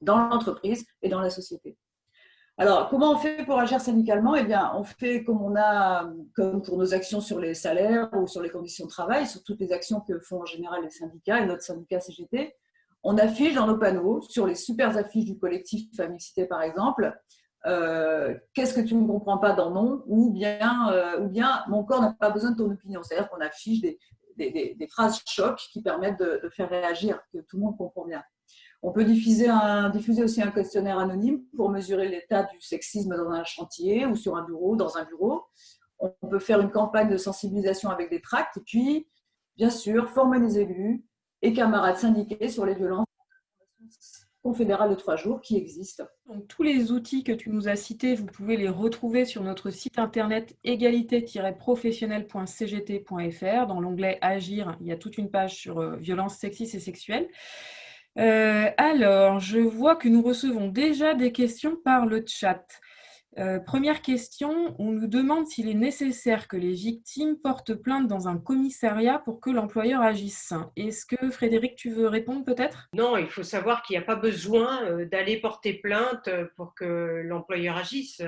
dans l'entreprise et dans la société. Alors, comment on fait pour agir syndicalement? Eh bien, on fait comme on a, comme pour nos actions sur les salaires ou sur les conditions de travail, sur toutes les actions que font en général les syndicats et notre syndicat CGT on affiche dans nos panneaux, sur les super affiches du collectif Famille par exemple, euh, qu'est-ce que tu ne comprends pas dans non ou euh, ou bien mon corps n'a pas besoin de ton opinion. C'est-à-dire qu'on affiche des, phrases chocs qui permettent de, faire réagir, que tout le monde comprend bien. On peut diffuser, diffuser aussi un questionnaire anonyme pour mesurer l'état du sexisme dans un chantier ou sur un bureau, dans un bureau. On peut faire une campagne de sensibilisation avec des tracts et puis, bien sûr, former les élus, et camarades syndiqués sur les violences confédérales de trois jours qui existent. Donc, tous les outils que tu nous as cités, vous pouvez les retrouver sur notre site internet égalité-professionnelle.cgt.fr. Dans l'onglet Agir, il y a toute une page sur euh, violences sexistes et sexuelles. Euh, alors, je vois que nous recevons déjà des questions par le chat. Euh, première question, on nous demande s'il est nécessaire que les victimes portent plainte dans un commissariat pour que l'employeur agisse. Est-ce que Frédéric, tu veux répondre peut-être? Non, il faut savoir qu'il n'y a pas besoin euh, d'aller porter plainte euh, pour que l'employeur agisse.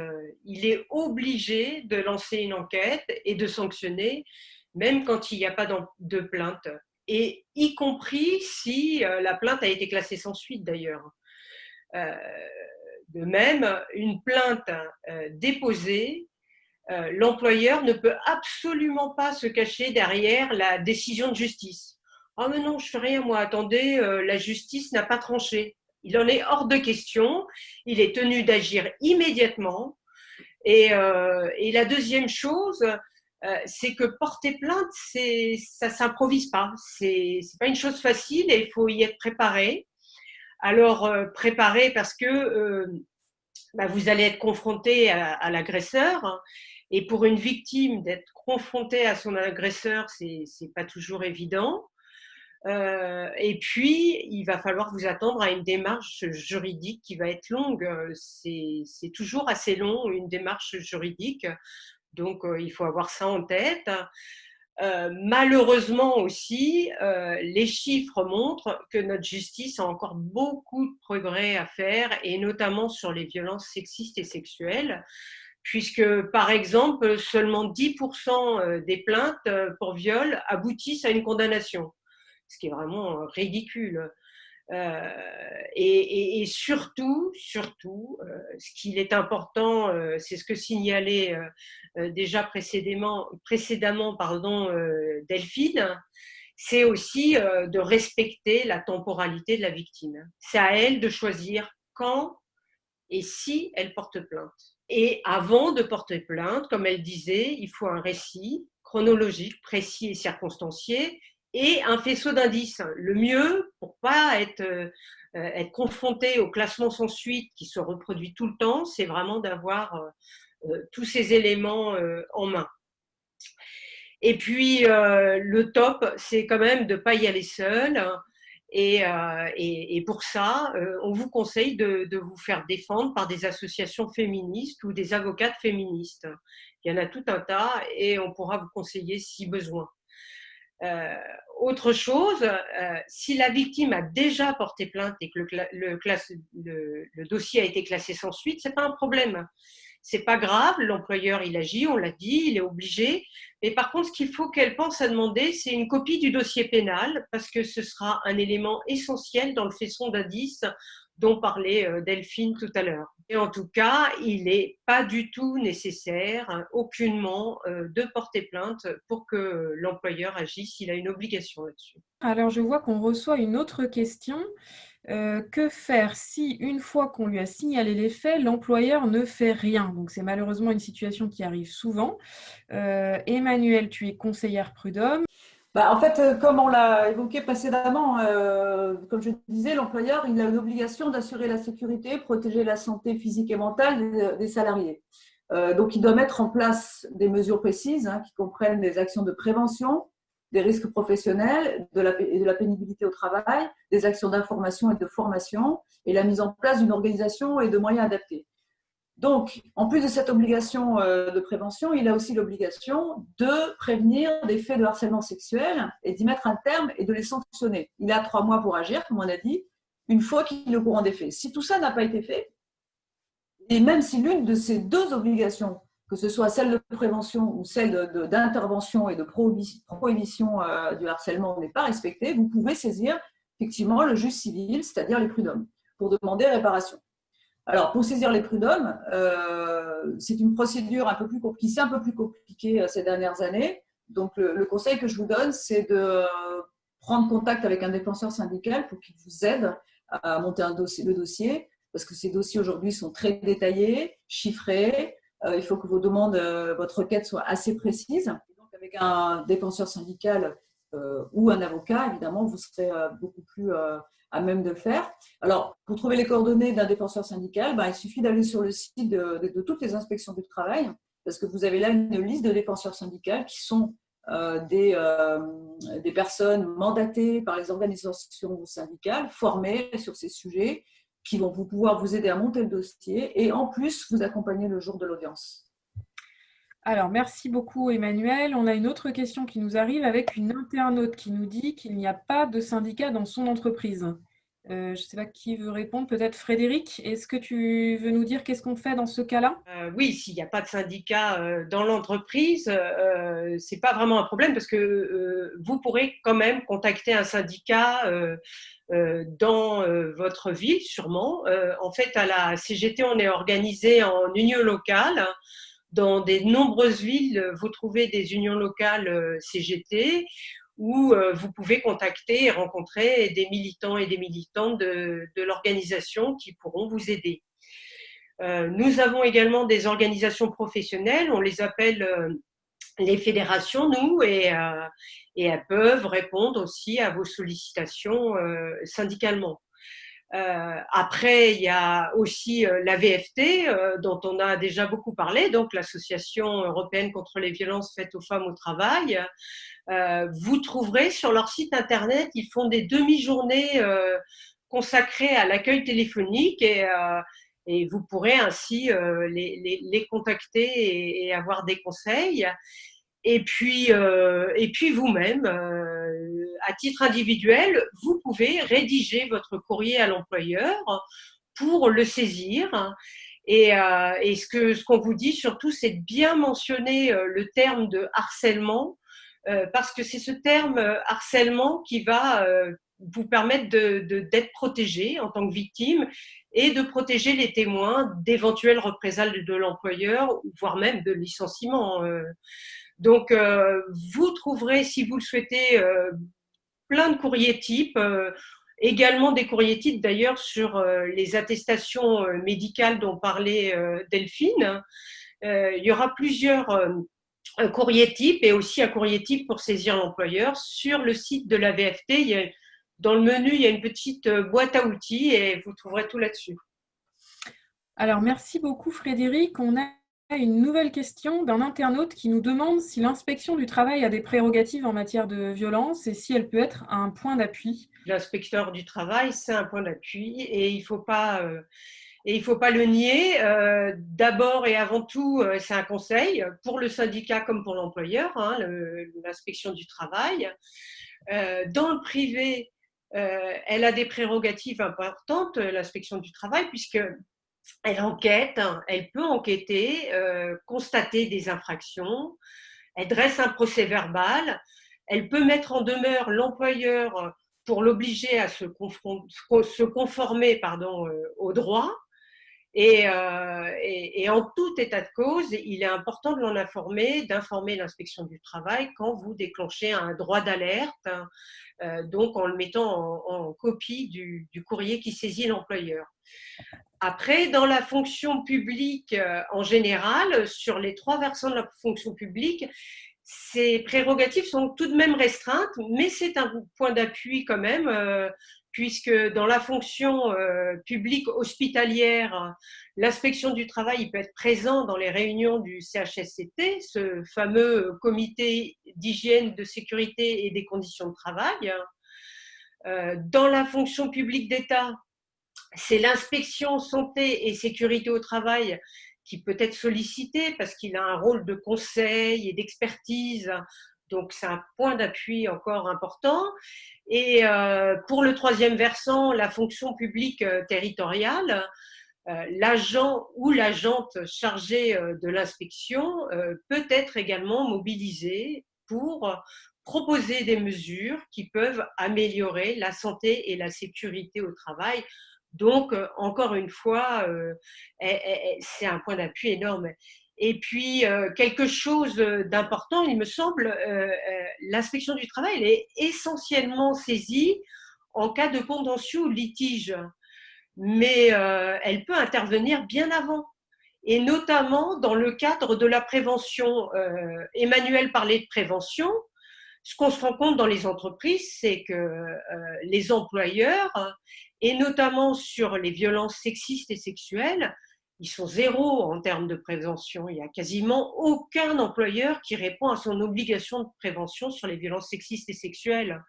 Il est obligé de lancer une enquête et de sanctionner, même quand il n'y a pas de plainte, et y compris si la plainte a été classée sans suite d'ailleurs. De même, une plainte euh, déposée, euh, l'employeur ne peut absolument pas se cacher derrière la décision de justice. Ah mais non, je fais rien moi, attendez, euh, la justice n'a pas tranché. Il en est hors de question, il est tenu d'agir immédiatement. Et, la deuxième chose, c'est que porter plainte, ça s'improvise pas. C'est pas une chose facile et il faut y être préparé alors euh, préparez parce que euh, bah, vous allez être confronté à, l'agresseur. Et pour une victime, d'être confrontée à son agresseur, c'est n'est pas toujours évident. Euh, et puis, il va falloir vous attendre à une démarche juridique qui va être longue. C'est toujours assez long, une démarche juridique. Donc, il faut avoir ça en tête. Malheureusement aussi, les chiffres montrent que notre justice a encore beaucoup de progrès à faire, et notamment sur les violences sexistes et sexuelles puisque par exemple, seulement 10% euh, des plaintes euh, pour viol aboutissent à une condamnation, ce qui est vraiment euh, et, surtout, surtout, ce qu'il est important, c'est ce que signalait déjà précédemment, précédemment pardon, Delphine, c'est aussi de respecter la temporalité de la victime. C'est à elle de choisir quand et si elle porte plainte. Et avant de porter plainte, comme elle disait, il faut un récit chronologique, précis et circonstancié, et un faisceau d'indices. Le mieux, pour pas être, euh, être confronté au classement sans suite qui se reproduit tout le temps, c'est vraiment d'avoir euh, euh, tous ces éléments en main. Et puis, le top, c'est quand même de ne pas y aller seul. Euh, et, pour ça, on vous conseille de, de, vous faire défendre par des associations féministes ou des avocates féministes. Il y en a tout un tas et on pourra vous conseiller si besoin. Euh, autre chose, euh, si la victime a déjà porté plainte et que le, le, le, le dossier a été classé sans suite, c'est pas un problème. C'est pas grave, l'employeur il agit, on l'a dit, il est obligé. Mais par contre, ce qu'il faut qu'elle pense à demander, c'est une copie du dossier pénal, parce que ce sera un élément essentiel dans le faisceau d'indices dont parlait euh, Delphine tout à l'heure. Et en tout cas, il n'est pas du tout nécessaire, hein, aucunement, euh, de porter plainte pour que l'employeur agisse. Il a une obligation là-dessus. Alors, je vois qu'on reçoit une autre question. Euh, que faire si, une fois qu'on lui a signalé les faits, l'employeur ne fait rien? Donc, c'est malheureusement une situation qui arrive souvent. Emmanuel, tu es conseillère prud'homme. Bah, en fait, euh, comme on l'a évoqué précédemment, comme je disais, l'employeur a une obligation d'assurer la sécurité, protéger la santé physique et mentale des, salariés. donc, il doit mettre en place des mesures précises hein, qui comprennent des actions de prévention, des risques professionnels et de la pénibilité au travail, des actions d'information et de formation, et la mise en place d'une organisation et de moyens adaptés. Donc, en plus de cette obligation euh, de prévention, il a aussi l'obligation de prévenir des faits de harcèlement sexuel et d'y mettre un terme et de les sanctionner. Il a trois mois pour agir, comme on a dit, une fois qu'il est au courant des faits. Si tout ça n'a pas été fait, et même si l'une de ces deux obligations que ce soit celle de prévention ou celle d'intervention et de prohibition euh, du harcèlement n'est pas respectée, vous pouvez saisir effectivement le juge civil, c'est-à-dire les prud'hommes, pour demander réparation. Alors, pour saisir les prud'hommes, euh, c'est une procédure un peu plus, s'est un peu plus compliquée euh, ces dernières années. Donc, le, conseil que je vous donne, c'est de prendre contact avec un défenseur syndical pour qu'il vous aide à monter un dossier, le dossier, parce que ces dossiers aujourd'hui sont très détaillés, chiffrés, euh, il faut que vos demandes, votre requête soit assez précise. Donc, avec un défenseur syndical ou un avocat, évidemment, vous serez beaucoup plus à même de le faire. Alors, pour trouver les coordonnées d'un défenseur syndical, ben, il suffit d'aller sur le site de, toutes les inspections du travail, parce que vous avez là une liste de défenseurs syndicaux qui sont des, des, personnes mandatées par les organisations syndicales, formées sur ces sujets, qui vont pouvoir vous aider à monter le dossier et en plus vous accompagner le jour de l'audience. Alors, merci beaucoup Emmanuel. On a une autre question qui nous arrive avec une internaute qui nous dit qu'il n'y a pas de syndicat dans son entreprise. Euh, je ne sais pas qui veut répondre, peut-être Frédéric. Est-ce que tu veux nous dire qu'est-ce qu'on fait dans ce cas-là? Euh, Oui, s'il n'y a pas de syndicat euh, dans l'entreprise, ce n'est pas vraiment un problème parce que vous pourrez quand même contacter un syndicat dans votre ville, sûrement. en fait, à la CGT, on est organisé en union locale. Dans de nombreuses villes, vous trouvez des unions locales CGT où euh, vous pouvez contacter et rencontrer des militants et des militantes de, l'organisation qui pourront vous aider. Euh, nous avons également des organisations professionnelles, on les appelle euh, les fédérations, nous, et, elles peuvent répondre aussi à vos sollicitations syndicalement. Euh, après, il y a aussi euh, la VFT, euh, dont on a déjà beaucoup parlé, donc l'Association européenne contre les violences faites aux femmes au travail. vous trouverez sur leur site internet, ils font des demi-journées consacrées à l'accueil téléphonique et, et vous pourrez ainsi les, contacter et, avoir des conseils. Et puis, et puis vous-même, à titre individuel, vous pouvez rédiger votre courrier à l'employeur pour le saisir. Et, ce qu'on ce qu'on vous dit surtout, c'est de bien mentionner le terme de harcèlement, parce que c'est ce terme harcèlement qui va vous permettre d'être de, protégé en tant que victime et de protéger les témoins d'éventuelles représailles de l'employeur, voire même de licenciement. Euh. Donc, euh, vous trouverez, si vous le souhaitez, euh, plein de courriers types, également des courriers types d'ailleurs sur les attestations médicales dont parlait Delphine. il y aura plusieurs courriers types et aussi un courrier type pour saisir l'employeur. Sur le site de la VFT, il y a dans le menu, il y a une petite euh, boîte à outils et vous trouverez tout là-dessus. Alors, merci beaucoup Frédéric. On a une nouvelle question d'un internaute qui nous demande si l'inspection du travail a des prérogatives en matière de violence et si elle peut être un point d'appui. L'inspecteur du travail, c'est un point d'appui et il ne faut pas... Euh, faut pas le nier. Euh, d'abord et avant tout, c'est un conseil pour le syndicat comme pour l'employeur, hein, l'inspection du travail. dans le privé, euh, elle a des prérogatives importantes, euh, l'inspection du travail, puisque elle enquête, hein, elle peut enquêter, euh, constater des infractions, elle dresse un procès verbal, elle peut mettre en demeure l'employeur pour l'obliger à se, conformer pardon, au droit. Et, et, en tout état de cause, il est important de l'en informer, d'informer l'inspection du travail quand vous déclenchez un droit d'alerte hein, euh, donc en le mettant en, copie du, courrier qui saisit l'employeur. Après, dans la fonction publique euh, en général, sur les trois versants de la fonction publique, ces prérogatives sont tout de même restreintes, mais c'est un point d'appui quand même euh, puisque dans la fonction euh, publique hospitalière, l'inspection du travail peut être présent dans les réunions du CHSCT, ce fameux comité d'hygiène, de sécurité et des conditions de travail. Euh, dans la fonction publique d'État, c'est l'inspection santé et sécurité au travail qui peut être sollicitée parce qu'il a un rôle de conseil et d'expertise donc, c'est un point d'appui encore important. Et euh, pour le troisième versant, la fonction publique euh, territoriale, euh, l'agent ou l'agente chargée de l'inspection peut être également mobilisé pour proposer des mesures qui peuvent améliorer la santé et la sécurité au travail. Donc, encore une fois, c'est un point d'appui énorme. Et puis, euh, quelque chose d'important, il me semble, euh, euh, l'inspection du travail est essentiellement saisie en cas de contentieux ou litige, mais elle peut intervenir bien avant, et notamment dans le cadre de la prévention. Emmanuel parlait de prévention. Ce qu'on se rend compte dans les entreprises, c'est que les employeurs, et notamment sur les violences sexistes et sexuelles, ils sont zéro en termes de prévention. Il n'y a quasiment aucun employeur qui répond à son obligation de prévention sur les violences sexistes et sexuelles.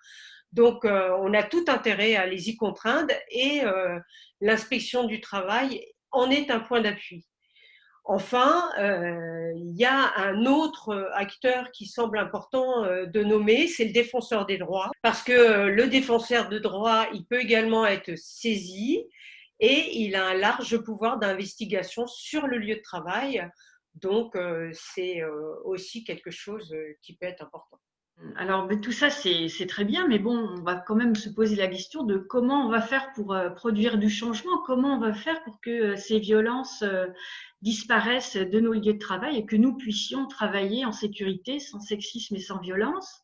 Donc, euh, on a tout intérêt à les y contraindre et euh, l'inspection du travail en est un point d'appui. Enfin, euh, il y a un autre acteur qui semble important de nommer, c'est le défenseur des droits, parce que le défenseur de droits, il peut également être saisi et il a un large pouvoir d'investigation sur le lieu de travail. Donc, euh, c'est euh, aussi quelque chose euh, qui peut être important. Alors, tout ça, c'est très bien, mais bon, on va quand même se poser la question de comment on va faire pour produire du changement, comment on va faire pour que ces violences disparaissent de nos lieux de travail et que nous puissions travailler en sécurité, sans sexisme et sans violence.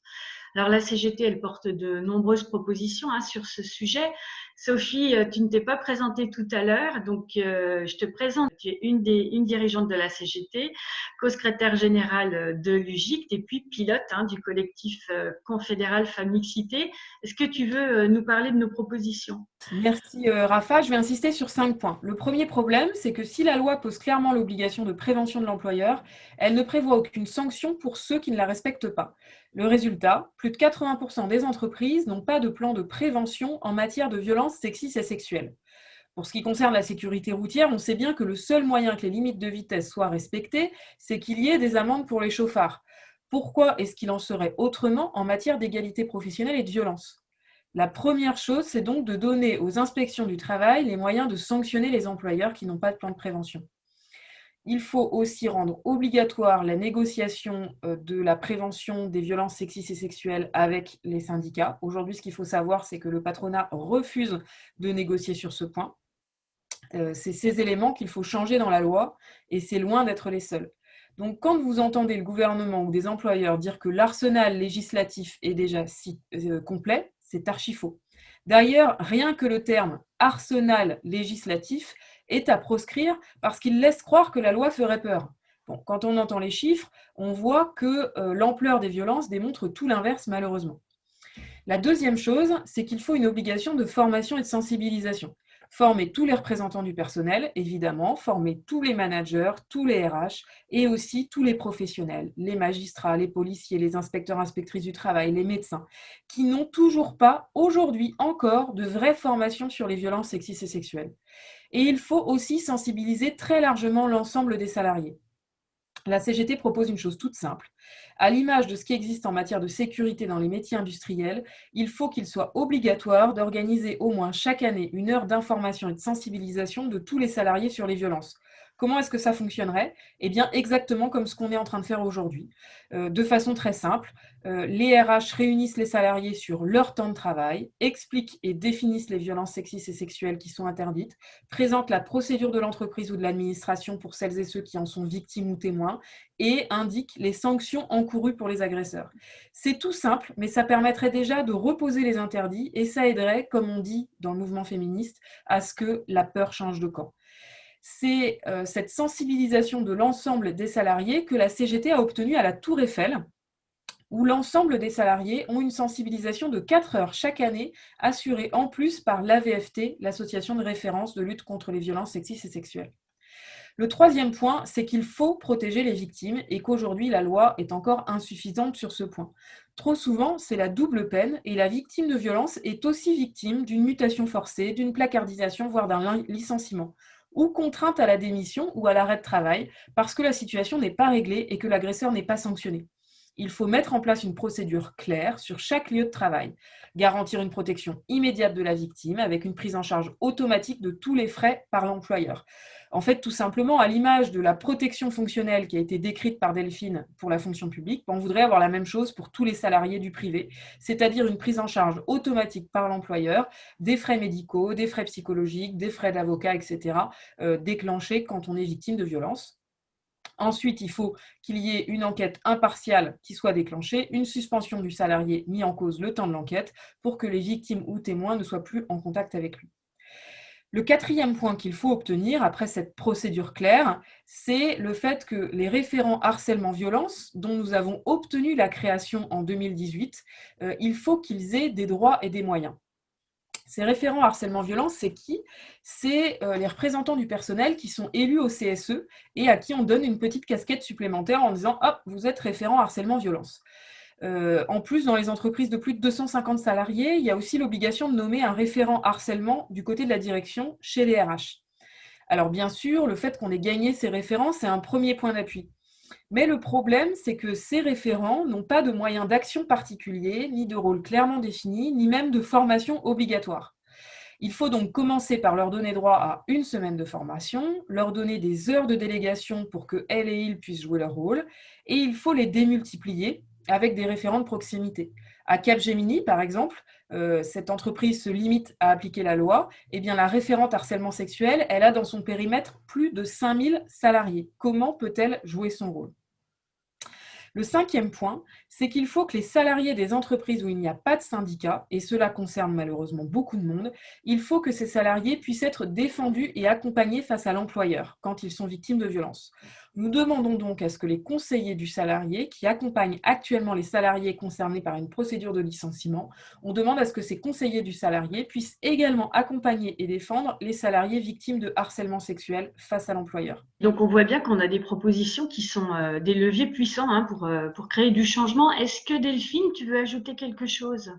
Alors la CGT, elle porte de nombreuses propositions hein, sur ce sujet. Sophie, euh, tu ne t'es pas présentée tout à l'heure, donc euh, je te présente. Tu es une, des, une dirigeante de la CGT, co-secrétaire générale euh, de l'UGICT et puis pilote hein, du collectif confédéral Femixité. Est-ce que tu veux nous parler de nos propositions? Merci Rafa. Je vais insister sur cinq points. Le premier problème, c'est que si la loi pose clairement l'obligation de prévention de l'employeur, elle ne prévoit aucune sanction pour ceux qui ne la respectent pas. Le résultat, plus de 80% des entreprises n'ont pas de plan de prévention en matière de violence sexistes et sexuelles. Pour ce qui concerne la sécurité routière, on sait bien que le seul moyen que les limites de vitesse soient respectées, c'est qu'il y ait des amendes pour les chauffards. Pourquoi est-ce qu'il en serait autrement en matière d'égalité professionnelle et de violence? La première chose, c'est donc de donner aux inspections du travail les moyens de sanctionner les employeurs qui n'ont pas de plan de prévention. Il faut aussi rendre obligatoire la négociation euh, de la prévention des violences sexistes et sexuelles avec les syndicats. Aujourd'hui, ce qu'il faut savoir, c'est que le patronat refuse de négocier sur ce point. Euh, c'est ces éléments qu'il faut changer dans la loi et c'est loin d'être les seuls. Donc, quand vous entendez le gouvernement ou des employeurs dire que l'arsenal législatif est déjà si, euh, complet, c'est archi faux. D'ailleurs, rien que le terme arsenal législatif est à proscrire parce qu'il laisse croire que la loi ferait peur. quand on entend les chiffres, on voit que euh, l'ampleur des violences démontre tout l'inverse malheureusement. La deuxième chose, c'est qu'il faut une obligation de formation et de sensibilisation former tous les représentants du personnel, évidemment, former tous les managers, tous les RH et aussi tous les professionnels, les magistrats, les policiers, les inspecteurs, inspectrices du travail, les médecins, qui n'ont toujours pas, aujourd'hui encore, de vraies formations sur les violences sexistes et sexuelles. Et il faut aussi sensibiliser très largement l'ensemble des salariés. La CGT propose une chose toute simple. À l'image de ce qui existe en matière de sécurité dans les métiers industriels, il faut qu'il soit obligatoire d'organiser au moins chaque année une heure d'information et de sensibilisation de tous les salariés sur les violences. Comment est-ce que ça fonctionnerait? Eh bien, exactement comme ce qu'on est en train de faire aujourd'hui. Euh, de façon très simple, euh, les RH réunissent les salariés sur leur temps de travail, expliquent et définissent les violences sexistes et sexuelles qui sont interdites, présentent la procédure de l'entreprise ou de l'administration pour celles et ceux qui en sont victimes ou témoins, et indiquent les sanctions encourues pour les agresseurs. C'est tout simple, mais ça permettrait déjà de reposer les interdits et ça aiderait, comme on dit dans le mouvement féministe, à ce que la peur change de camp c'est euh, cette sensibilisation de l'ensemble des salariés que la CGT a obtenue à la Tour Eiffel, où l'ensemble des salariés ont une sensibilisation de 4 heures chaque année, assurée en plus par l'AVFT, l'association de référence de lutte contre les violences sexistes et sexuelles. Le troisième point, c'est qu'il faut protéger les victimes et qu'aujourd'hui, la loi est encore insuffisante sur ce point. Trop souvent, c'est la double peine et la victime de violence est aussi victime d'une mutation forcée, d'une placardisation, voire d'un licenciement ou contrainte à la démission ou à l'arrêt de travail parce que la situation n'est pas réglée et que l'agresseur n'est pas sanctionné. Il faut mettre en place une procédure claire sur chaque lieu de travail, garantir une protection immédiate de la victime avec une prise en charge automatique de tous les frais par l'employeur. En fait, tout simplement, à l'image de la protection fonctionnelle qui a été décrite par Delphine pour la fonction publique, on voudrait avoir la même chose pour tous les salariés du privé, c'est-à-dire une prise en charge automatique par l'employeur des frais médicaux, des frais psychologiques, des frais d'avocat, etc., euh, déclenchés quand on est victime de violence. Ensuite, il faut qu'il y ait une enquête impartiale qui soit déclenchée, une suspension du salarié mis en cause le temps de l'enquête pour que les victimes ou témoins ne soient plus en contact avec lui. Le quatrième point qu'il faut obtenir après cette procédure claire, c'est le fait que les référents harcèlement-violence, dont nous avons obtenu la création en 2018, euh, il faut qu'ils aient des droits et des moyens. Ces référents harcèlement-violence, c'est qui? C'est euh, les représentants du personnel qui sont élus au CSE et à qui on donne une petite casquette supplémentaire en disant « Hop, vous êtes référent harcèlement-violence ». Euh, en plus, dans les entreprises de plus de 250 salariés, il y a aussi l'obligation de nommer un référent harcèlement du côté de la direction chez les RH. Alors bien sûr, le fait qu'on ait gagné ces référents, c'est un premier point d'appui. Mais le problème, c'est que ces référents n'ont pas de moyens d'action particuliers, ni de rôle clairement défini, ni même de formation obligatoire. Il faut donc commencer par leur donner droit à une semaine de formation, leur donner des heures de délégation pour que elles et ils puissent jouer leur rôle, et il faut les démultiplier avec des référents de proximité. À Capgemini, par exemple, euh, cette entreprise se limite à appliquer la loi, eh bien la référente harcèlement sexuel, elle a dans son périmètre plus de 5000 salariés. Comment peut-elle jouer son rôle? Le cinquième point, c'est qu'il faut que les salariés des entreprises où il n'y a pas de syndicat, et cela concerne malheureusement beaucoup de monde, il faut que ces salariés puissent être défendus et accompagnés face à l'employeur quand ils sont victimes de violences. Nous demandons donc à ce que les conseillers du salarié, qui accompagnent actuellement les salariés concernés par une procédure de licenciement, on demande à ce que ces conseillers du salarié puissent également accompagner et défendre les salariés victimes de harcèlement sexuel face à l'employeur. Donc on voit bien qu'on a des propositions qui sont euh, des leviers puissants hein, pour, euh, pour créer du changement. Est-ce que Delphine, tu veux ajouter quelque chose?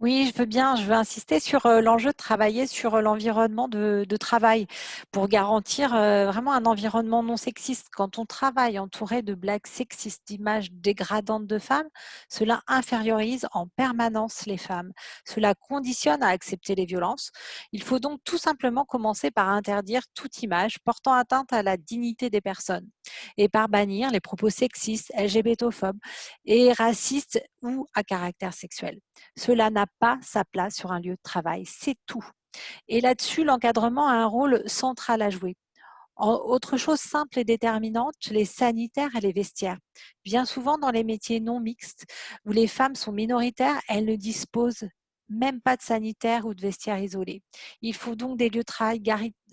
Oui, je veux bien. Je veux insister sur l'enjeu de travailler sur l'environnement de, travail pour garantir vraiment un environnement non sexiste. Quand on travaille entouré de blagues sexistes, d'images dégradantes de femmes, cela infériorise en permanence les femmes. Cela conditionne à accepter les violences. Il faut donc tout simplement commencer par interdire toute image portant atteinte à la dignité des personnes et par bannir les propos sexistes, LGBTophobes et racistes ou à caractère sexuel. Cela n'a pas sa place sur un lieu de travail, c'est tout. Et là-dessus, l'encadrement a un rôle central à jouer. autre chose simple et déterminante, les sanitaires et les vestiaires. Bien souvent, dans les métiers non mixtes, où les femmes sont minoritaires, elles ne disposent même pas de sanitaire ou de vestiaire isolé. Il faut donc des lieux de travail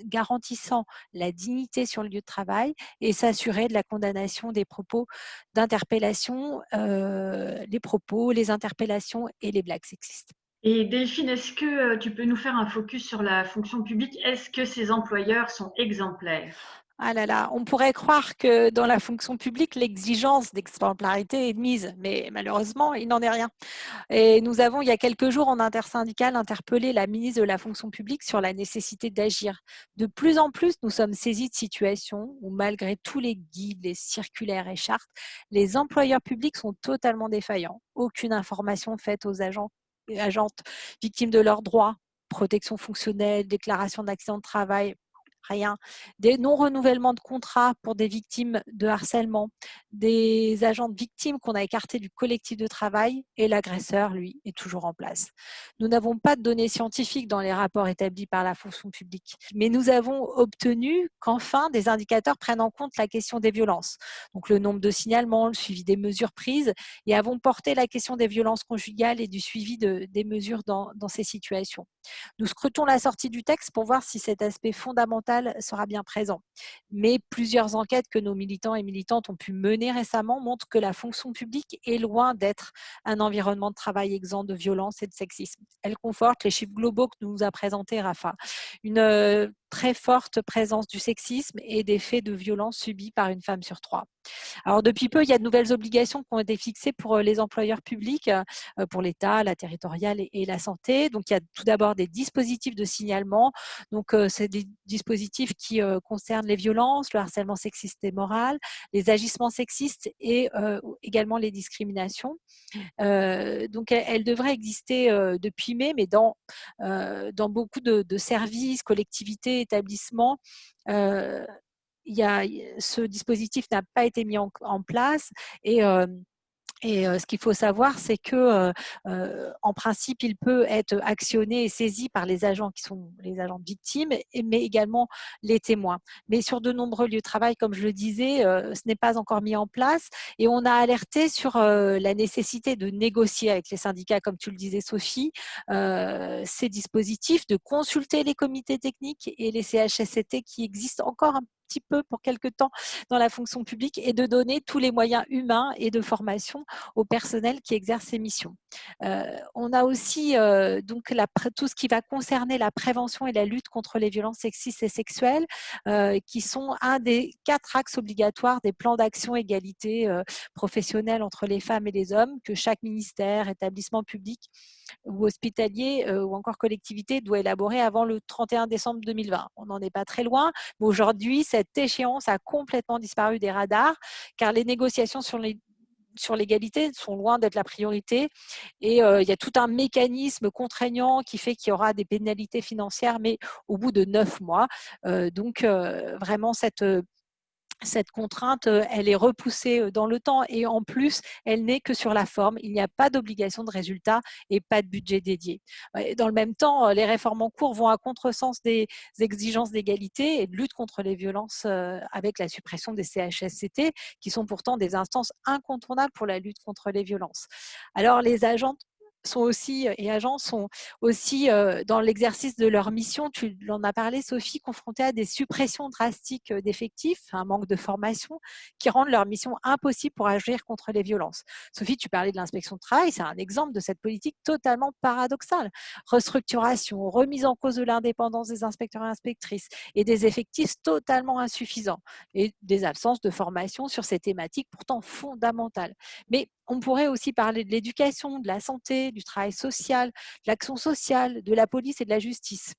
garantissant la dignité sur le lieu de travail et s'assurer de la condamnation des propos d'interpellation, euh, les propos, les interpellations et les blagues sexistes. Et Delphine, est-ce que euh, tu peux nous faire un focus sur la fonction publique? Est-ce que ces employeurs sont exemplaires? Ah là là, on pourrait croire que dans la fonction publique, l'exigence d'exemplarité est mise, mais malheureusement, il n'en est rien. Et nous avons, il y a quelques jours, en intersyndical, interpellé la ministre de la fonction publique sur la nécessité d'agir. De plus en plus, nous sommes saisis de situations où, malgré tous les guides, les circulaires et chartes, les employeurs publics sont totalement défaillants. Aucune information faite aux agents agentes victimes de leurs droits, protection fonctionnelle, déclaration d'accident de travail, rien. Des non-renouvellements de contrats pour des victimes de harcèlement, des agents de victimes qu'on a écartés du collectif de travail et l'agresseur, lui, est toujours en place. Nous n'avons pas de données scientifiques dans les rapports établis par la fonction publique, mais nous avons obtenu qu'enfin des indicateurs prennent en compte la question des violences, donc le nombre de signalements, le suivi des mesures prises, et avons porté la question des violences conjugales et du suivi de, des mesures dans, dans ces situations. Nous scrutons la sortie du texte pour voir si cet aspect fondamental sera bien présent. Mais plusieurs enquêtes que nos militants et militantes ont pu mener récemment montrent que la fonction publique est loin d'être un environnement de travail exempt de violence et de sexisme. Elle conforte les chiffres globaux que nous a présentés Rafa. Une euh, très forte présence du sexisme et des faits de violence subis par une femme sur trois. Alors depuis peu, il y a de nouvelles obligations qui ont été fixées pour euh, les employeurs publics, euh, pour l'État, la territoriale et la santé. Donc il y a tout d'abord des dispositifs de signalement. Donc euh, c'est des dispositifs qui concernent les violences, le harcèlement sexiste et moral, les agissements sexistes et également les discriminations. donc elle, devrait exister depuis mai, mais dans, dans beaucoup de, de services, collectivités, établissements, il y a, ce dispositif n'a pas été mis en, place et et ce qu'il faut savoir, c'est que, en principe, il peut être actionné et saisi par les agents qui sont les agents victimes, mais également les témoins. Mais sur de nombreux lieux de travail, comme je le disais, ce n'est pas encore mis en place. Et on a alerté sur la nécessité de négocier avec les syndicats, comme tu le disais, Sophie, ces dispositifs, de consulter les comités techniques et les CHSCT qui existent encore un petit peu pour quelque temps dans la fonction publique et de donner tous les moyens humains et de formation au personnel qui exerce ces missions. Euh, on a aussi euh, donc tout ce qui va concerner la prévention et la lutte contre les violences sexistes et sexuelles, euh, qui sont un des quatre axes obligatoires des plans d'action égalité professionnelle entre les femmes et les hommes que chaque ministère, établissement public ou hospitalier ou encore collectivité doit élaborer avant le 31 décembre 2020. On n'en est pas très loin, mais aujourd'hui, cette échéance a complètement disparu des radars car les négociations sur l'égalité sont loin d'être la priorité et euh, il y a tout un mécanisme contraignant qui fait qu'il y aura des pénalités financières mais au bout de neuf mois. Euh, donc euh, vraiment cette cette contrainte, elle est repoussée dans le temps et en plus, elle n'est que sur la forme. Il n'y a pas d'obligation de résultat et pas de budget dédié. Dans le même temps, les réformes en cours vont à contresens des exigences d'égalité et de lutte contre les violences avec la suppression des CHSCT, qui sont pourtant des instances incontournables pour la lutte contre les violences. Alors, les agents sont aussi et agents sont aussi dans l'exercice de leur mission, tu l'en as parlé Sophie, confrontés à des suppressions drastiques d'effectifs, un manque de formation qui rendent leur mission impossible pour agir contre les violences. Sophie, tu parlais de l'inspection de travail, c'est un exemple de cette politique totalement paradoxale. Restructuration, remise en cause de l'indépendance des inspecteurs et inspectrices et des effectifs totalement insuffisants et des absences de formation sur ces thématiques pourtant fondamentales. Mais on pourrait aussi parler de l'éducation, de la santé, du travail social, de l'action sociale, de la police et de la justice.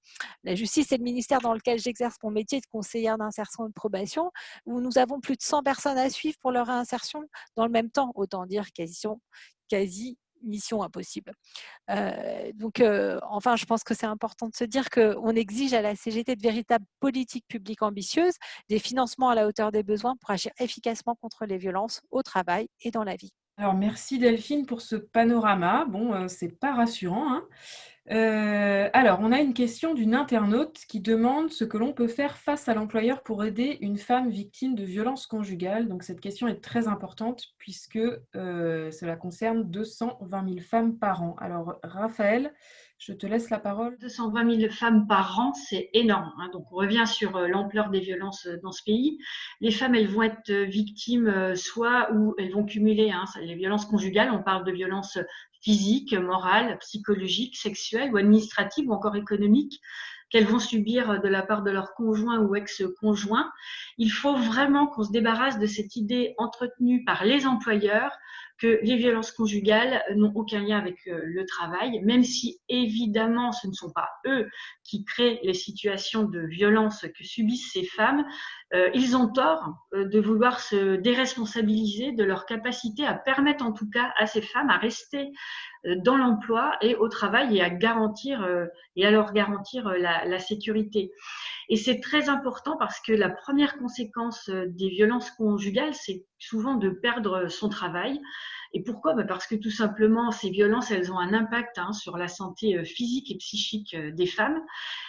La justice, c'est le ministère dans lequel j'exerce mon métier de conseillère d'insertion et de probation, où nous avons plus de 100 personnes à suivre pour leur réinsertion dans le même temps, autant dire quasi, quasi mission impossible. Euh, donc, euh, enfin, je pense que c'est important de se dire qu'on exige à la CGT de véritables politiques publiques ambitieuses, des financements à la hauteur des besoins pour agir efficacement contre les violences au travail et dans la vie. Alors, merci Delphine pour ce panorama. Bon, euh, c'est pas rassurant. Hein. Euh, alors, on a une question d'une internaute qui demande ce que l'on peut faire face à l'employeur pour aider une femme victime de violences conjugales. Donc, cette question est très importante puisque euh, cela concerne 220 000 femmes par an. Alors, Raphaël, je te laisse la parole. 220 000 femmes par an, c'est énorme. Hein. Donc, on revient sur euh, l'ampleur des violences euh, dans ce pays. Les femmes, elles vont être euh, victimes soit où elles vont cumuler hein, les violences conjugales. On parle de violences physiques, morales, psychologiques, sexuelles ou administratives ou encore économiques qu'elles vont subir de la part de leur conjoint ou ex-conjoint. Il faut vraiment qu'on se débarrasse de cette idée entretenue par les employeurs que les violences conjugales n'ont aucun lien avec euh, le travail, même si évidemment ce ne sont pas eux qui créent les situations de violence que subissent ces femmes. Euh, ils ont tort euh, de vouloir se déresponsabiliser de leur capacité à permettre en tout cas à ces femmes à rester dans l'emploi et au travail et à garantir et à leur garantir la, la sécurité. Et c'est très important parce que la première conséquence euh, des violences conjugales, c'est souvent de perdre son travail. Et pourquoi? Bah, Parce que tout simplement, ces violences, elles ont un impact hein, sur la santé euh, physique et psychique euh, des femmes.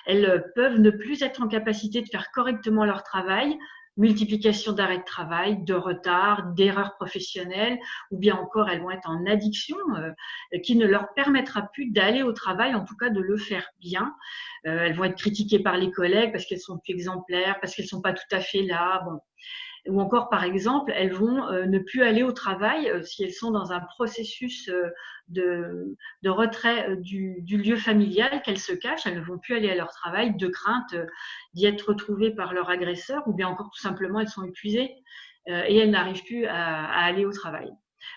Elles peuvent ne plus être en capacité de faire correctement leur travail, multiplication d'arrêts de travail, de retard, d'erreurs professionnelles, ou bien encore elles vont être en addiction, euh, qui ne leur permettra plus d'aller au travail, en tout cas de le faire bien. Euh, elles vont être critiquées par les collègues parce qu'elles sont plus exemplaires, parce qu'elles sont pas tout à fait là. Bon, ou encore par exemple, elles vont euh, ne plus aller au travail euh, si elles sont dans un processus euh, de, retrait du, lieu familial, qu'elles se cachent, elles ne vont plus aller à leur travail de crainte d'y être retrouvées par leur agresseur, ou bien encore tout simplement elles sont épuisées et elles n'arrivent plus à aller au travail.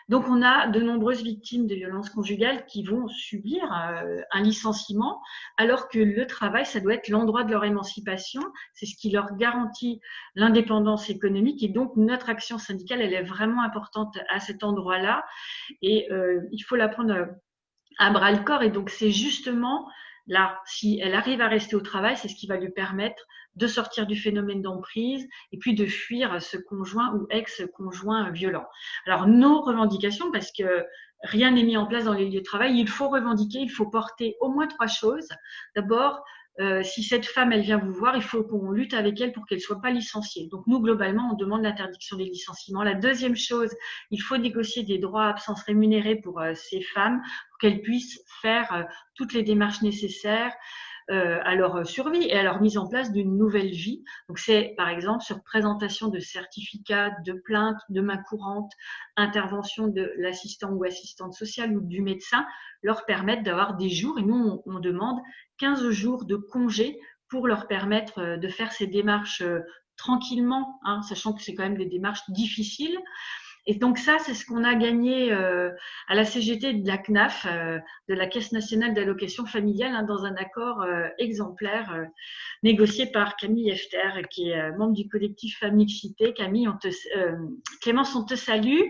Donc, on a de nombreuses victimes de violences conjugales qui vont subir euh, un licenciement, alors que le travail, ça doit être l'endroit de leur émancipation. C'est ce qui leur garantit l'indépendance économique. Et donc, notre action syndicale, elle est vraiment importante à cet endroit-là. Et euh, il faut la prendre à bras le corps. Et donc, c'est justement là, si elle arrive à rester au travail, c'est ce qui va lui permettre de sortir du phénomène d'emprise et puis de fuir ce conjoint ou ex-conjoint violent. Alors, nos revendications, parce que rien n'est mis en place dans les lieux de travail, il faut revendiquer, il faut porter au moins trois choses. D'abord, euh, si cette femme, elle vient vous voir, il faut qu'on lutte avec elle pour qu'elle soit pas licenciée. Donc nous, globalement, on demande l'interdiction des licenciements. La deuxième chose, il faut négocier des droits à absence rémunérés pour euh, ces femmes, pour qu'elles puissent faire euh, toutes les démarches nécessaires, à leur survie et à leur mise en place d'une nouvelle vie. Donc c'est par exemple sur présentation de certificats, de plaintes, de main courante, intervention de l'assistant ou assistante sociale ou du médecin, leur permettre d'avoir des jours, et nous on, demande 15 jours de congé pour leur permettre euh, de faire ces démarches euh, tranquillement, hein, sachant que c'est quand même des démarches difficiles. Et donc ça, c'est ce qu'on a gagné euh, à la CGT de la CNAF, euh, de la Caisse nationale d'allocation familiale, hein, dans un accord euh, exemplaire négocié par Camille Efter, qui est membre du collectif Famixité. Camille, on te, Clémence, on te salue.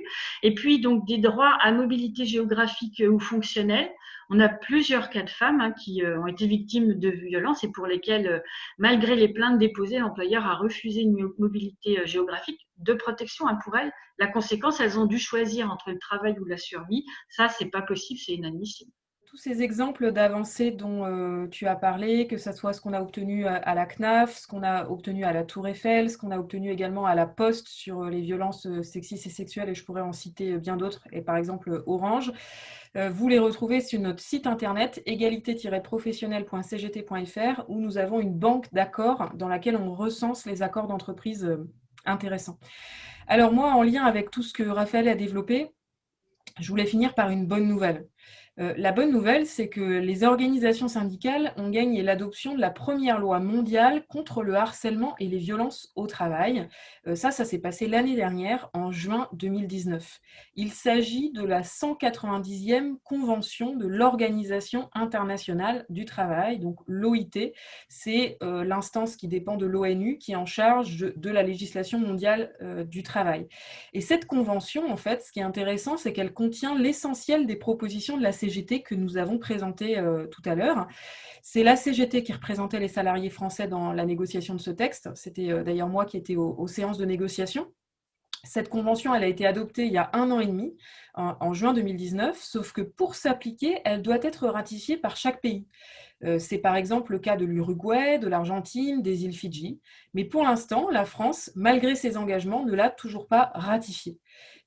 Et puis donc des droits à mobilité géographique ou fonctionnelle. On a plusieurs cas de femmes hein, qui ont été victimes de violences et pour lesquelles, malgré les plaintes déposées, l'employeur a refusé une mobilité géographique de protection hein, pour elles. La conséquence, elles ont dû choisir entre le travail ou la survie. Ça, c'est pas possible, c'est inadmissible. Tous ces exemples d'avancées dont euh, tu as parlé, que ce soit ce qu'on a obtenu à, la CNAF, ce qu'on a obtenu à la Tour Eiffel, ce qu'on a obtenu également à la Poste sur euh, les violences euh, sexistes et sexuelles, et je pourrais en citer bien d'autres, et par exemple Orange, vous les retrouvez sur notre site internet égalité-professionnelle.cgt.fr où nous avons une banque d'accords dans laquelle on recense les accords d'entreprise intéressant. Alors moi, en lien avec tout ce que Raphaël a développé, je voulais finir par une bonne nouvelle. Euh, la bonne nouvelle, c'est que les organisations syndicales ont gagné l'adoption de la première loi mondiale contre le harcèlement et les violences au travail. Euh, ça, ça s'est passé l'année dernière, en juin 2019. Il s'agit de la 190e convention de l'Organisation internationale du travail, donc l'OIT. C'est euh, l'instance qui dépend de l'ONU, qui est en charge de, la législation mondiale du travail. Et cette convention, en fait, ce qui est intéressant, c'est qu'elle contient l'essentiel des propositions de la CGT que nous avons présenté euh, tout à l'heure. C'est la CGT qui représentait les salariés français dans la négociation de ce texte. C'était euh, d'ailleurs moi qui étais aux, séances de négociation. Cette convention, elle a été adoptée il y a un an et demi, en, juin 2019, sauf que pour s'appliquer, elle doit être ratifiée par chaque pays. Euh, c'est par exemple le cas de l'Uruguay, de l'Argentine, des îles Fidji. Mais pour l'instant, la France, malgré ses engagements, ne l'a toujours pas ratifiée.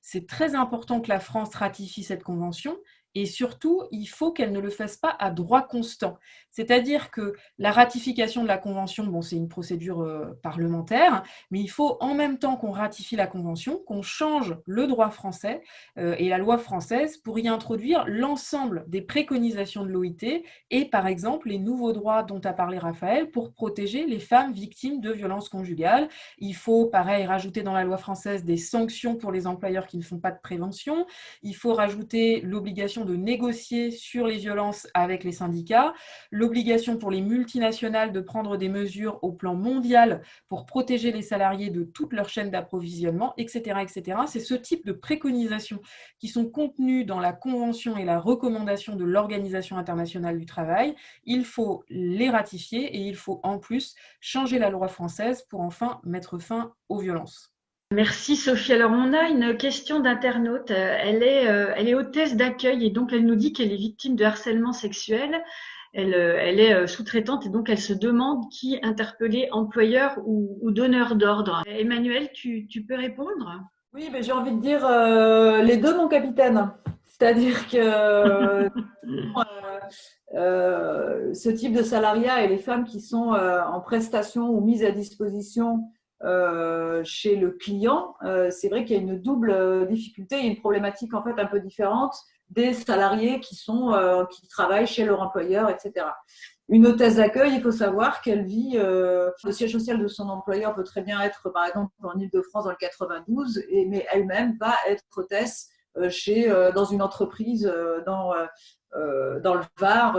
C'est très important que la France ratifie cette convention et surtout, il faut qu'elle ne le fasse pas à droit constant. C'est-à-dire que la ratification de la Convention, bon, c'est une procédure euh, parlementaire, mais il faut en même temps qu'on ratifie la Convention, qu'on change le droit français euh, et la loi française pour y introduire l'ensemble des préconisations de l'OIT et, par exemple, les nouveaux droits dont a parlé Raphaël pour protéger les femmes victimes de violences conjugales. Il faut, pareil, rajouter dans la loi française des sanctions pour les employeurs qui ne font pas de prévention. Il faut rajouter l'obligation de négocier sur les violences avec les syndicats, l'obligation pour les multinationales de prendre des mesures au plan mondial pour protéger les salariés de toute leur chaîne d'approvisionnement, etc. C'est ce type de préconisations qui sont contenues dans la Convention et la recommandation de l'Organisation internationale du travail. Il faut les ratifier et il faut en plus changer la loi française pour enfin mettre fin aux violences. Merci Sophie. Alors on a une question d'internaute. Elle est, euh, elle est hôtesse d'accueil et donc elle nous dit qu'elle est victime de harcèlement sexuel. Elle, euh, elle est euh, sous-traitante et donc elle se demande qui interpeller, employeur ou, donneur d'ordre. Emmanuel, tu, tu, peux répondre? Oui, mais j'ai envie de dire les deux, mon capitaine. C'est-à-dire que ce type de salariat et les femmes qui sont en prestation ou mises à disposition chez le client, euh, c'est vrai qu'il y a une double euh, difficulté et une problématique en fait un peu différente des salariés qui sont qui travaillent chez leur employeur, etc. Une hôtesse d'accueil, il faut savoir qu'elle vit, le siège social de son employeur peut très bien être, par exemple, en Ile-de-France dans le 92, et, mais elle-même va être hôtesse chez, dans une entreprise dans, dans le Var,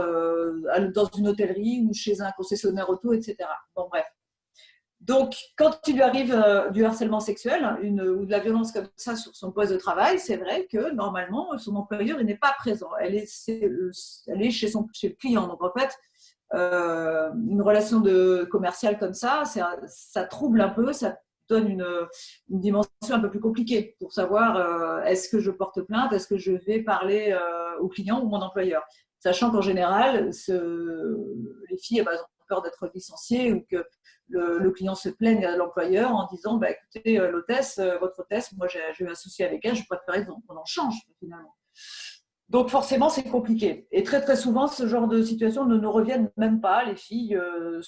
dans une hôtellerie ou chez un concessionnaire auto, etc. Bon, bref. Donc, quand il lui arrive euh, du harcèlement sexuel une, ou de la violence comme ça sur son poste de travail, c'est vrai que normalement, son employeur n'est pas présent. Elle est, est chez, son, le client. Donc, en fait, euh, une relation de commerciale comme ça, ça trouble un peu, ça donne une, dimension un peu plus compliquée pour savoir euh, est-ce que je porte plainte, est-ce que je vais parler au client ou mon employeur. Sachant qu'en général, les filles elles ont peur d'être licenciées ou que le, client se plaigne à l'employeur en disant bah, écoutez, euh, l'hôtesse, euh, votre hôtesse, moi j'ai eu un avec elle, je préférerais qu'on en change finalement. Donc forcément, c'est compliqué. Et très très souvent, ce genre de situation ne nous reviennent même pas. Les filles euh,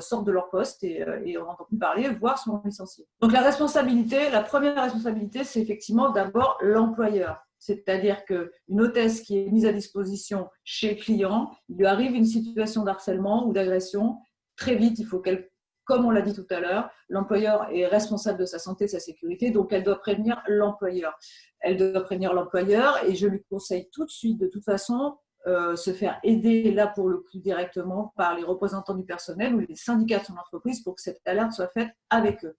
sortent de leur poste et, et on n'entend plus parler, voire sont licenciées. Donc la responsabilité, la première responsabilité, c'est effectivement d'abord l'employeur. C'est-à-dire qu'une hôtesse qui est mise à disposition chez le client, il lui arrive une situation d'harcèlement ou d'agression, très vite, il faut qu'elle comme on l'a dit tout à l'heure, l'employeur est responsable de sa santé, de sa sécurité, donc elle doit prévenir l'employeur. Elle doit prévenir l'employeur et je lui conseille tout de suite, de toute façon, euh, se faire aider là pour le coup directement par les représentants du personnel ou les syndicats de son entreprise pour que cette alerte soit faite avec eux.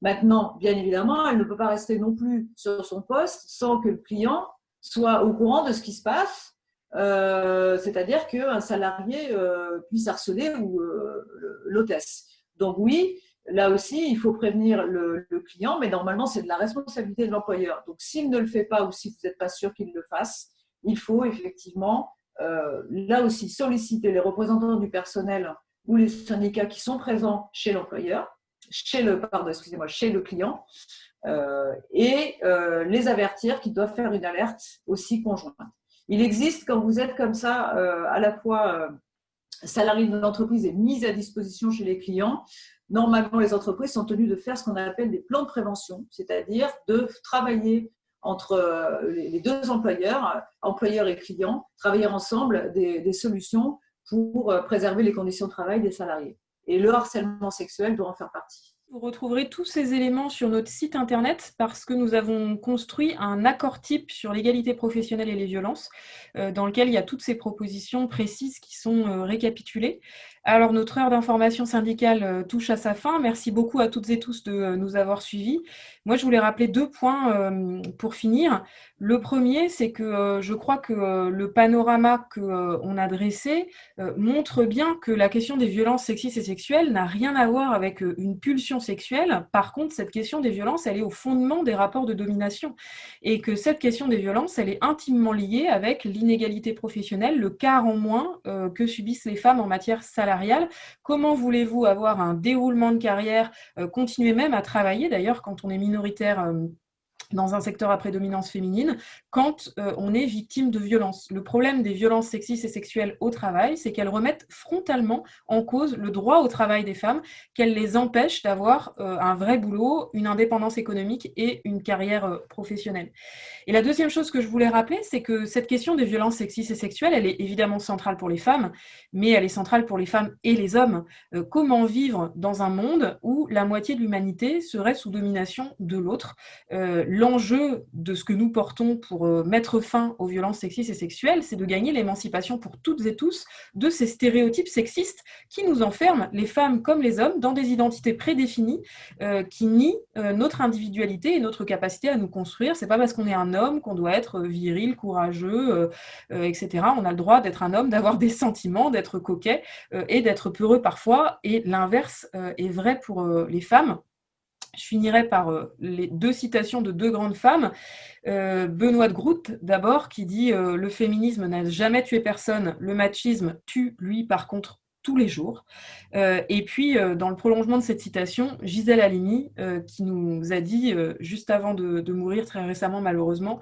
Maintenant, bien évidemment, elle ne peut pas rester non plus sur son poste sans que le client soit au courant de ce qui se passe, euh, c'est-à-dire qu'un salarié euh, puisse harceler ou l'hôtesse. Donc oui, là aussi, il faut prévenir le, client, mais normalement, c'est de la responsabilité de l'employeur. Donc s'il ne le fait pas ou si vous n'êtes pas sûr qu'il le fasse, il faut effectivement, euh, là aussi, solliciter les représentants du personnel ou les syndicats qui sont présents chez l'employeur, chez le, pardon, excusez-moi, chez le client, euh, et euh, les avertir qu'ils doivent faire une alerte aussi conjointe. Il existe, quand vous êtes comme ça, à la fois salarié de l'entreprise est mise à disposition chez les clients, normalement les entreprises sont tenues de faire ce qu'on appelle des plans de prévention, c'est-à-dire de travailler entre les deux employeurs, employeurs et clients, travailler ensemble des, solutions pour préserver les conditions de travail des salariés. Et le harcèlement sexuel doit en faire partie. Vous retrouverez tous ces éléments sur notre site internet parce que nous avons construit un accord type sur l'égalité professionnelle et les violences dans lequel il y a toutes ces propositions précises qui sont récapitulées. Alors, notre heure d'information syndicale euh, touche à sa fin. Merci beaucoup à toutes et tous de euh, nous avoir suivis. Moi, je voulais rappeler deux points euh, pour finir. Le premier, c'est que je crois que le panorama qu'on a dressé montre bien que la question des violences sexistes et sexuelles n'a rien à voir avec une pulsion sexuelle. Par contre, cette question des violences, elle est au fondement des rapports de domination. Et que cette question des violences, elle est intimement liée avec l'inégalité professionnelle, le quart en moins que subissent les femmes en matière salariale Comment voulez-vous avoir un déroulement de carrière, euh, continuer même à travailler d'ailleurs quand on est minoritaire euh, dans un secteur à prédominance féminine quand euh, on est victime de violences. Le problème des violences sexistes et sexuelles au travail, c'est qu'elles remettent frontalement en cause le droit au travail des femmes, qu'elles les empêchent d'avoir euh, un vrai boulot, une indépendance économique et une carrière euh, professionnelle. Et la deuxième chose que je voulais rappeler, c'est que cette question des violences sexistes et sexuelles, elle est évidemment centrale pour les femmes, mais elle est centrale pour les femmes et les hommes. comment vivre dans un monde où la moitié de l'humanité serait sous domination de l'autre? L'enjeu de ce que nous portons pour euh, mettre fin aux violences sexistes et sexuelles, c'est de gagner l'émancipation pour toutes et tous de ces stéréotypes sexistes qui nous enferment, les femmes comme les hommes, dans des identités prédéfinies euh, qui nient euh, notre individualité et notre capacité à nous construire. C'est pas parce qu'on est un homme qu'on doit être viril, courageux, etc. On a le droit d'être un homme, d'avoir des sentiments, d'être coquet et d'être peureux parfois. Et l'inverse est vrai pour les femmes. Je finirai par euh, les deux citations de deux grandes femmes. Euh, Benoît de Groot, d'abord, qui dit euh, Le féminisme n'a jamais tué personne, le machisme tue, lui, par contre, tous les jours. Euh, et puis, euh, dans le prolongement de cette citation, Gisèle Halimi, euh, qui nous a dit, juste avant de, mourir très récemment malheureusement,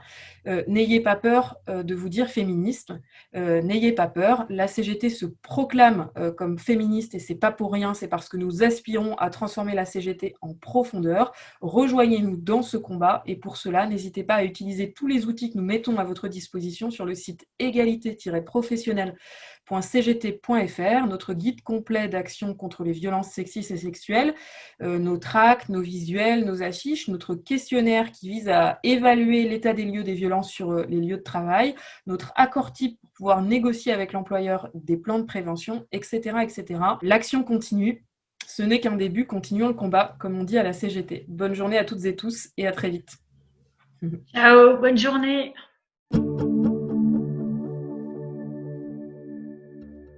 N'ayez pas peur de vous dire féministe, n'ayez pas peur, la CGT se proclame comme féministe et c'est pas pour rien, c'est parce que nous aspirons à transformer la CGT en profondeur. Rejoignez-nous dans ce combat et pour cela, n'hésitez pas à utiliser tous les outils que nous mettons à votre disposition sur le site égalité-professionnelle cgt.fr, notre guide complet d'action contre les violences sexistes et sexuelles, euh, nos tracts, nos visuels, nos affiches, notre questionnaire qui vise à évaluer l'état des lieux des violences sur euh, les lieux de travail, notre accord type pour pouvoir négocier avec l'employeur des plans de prévention, etc. etc. L'action continue. Ce n'est qu'un début, continuons le combat, comme on dit à la CGT. Bonne journée à toutes et tous et à très vite. Ciao, bonne journée.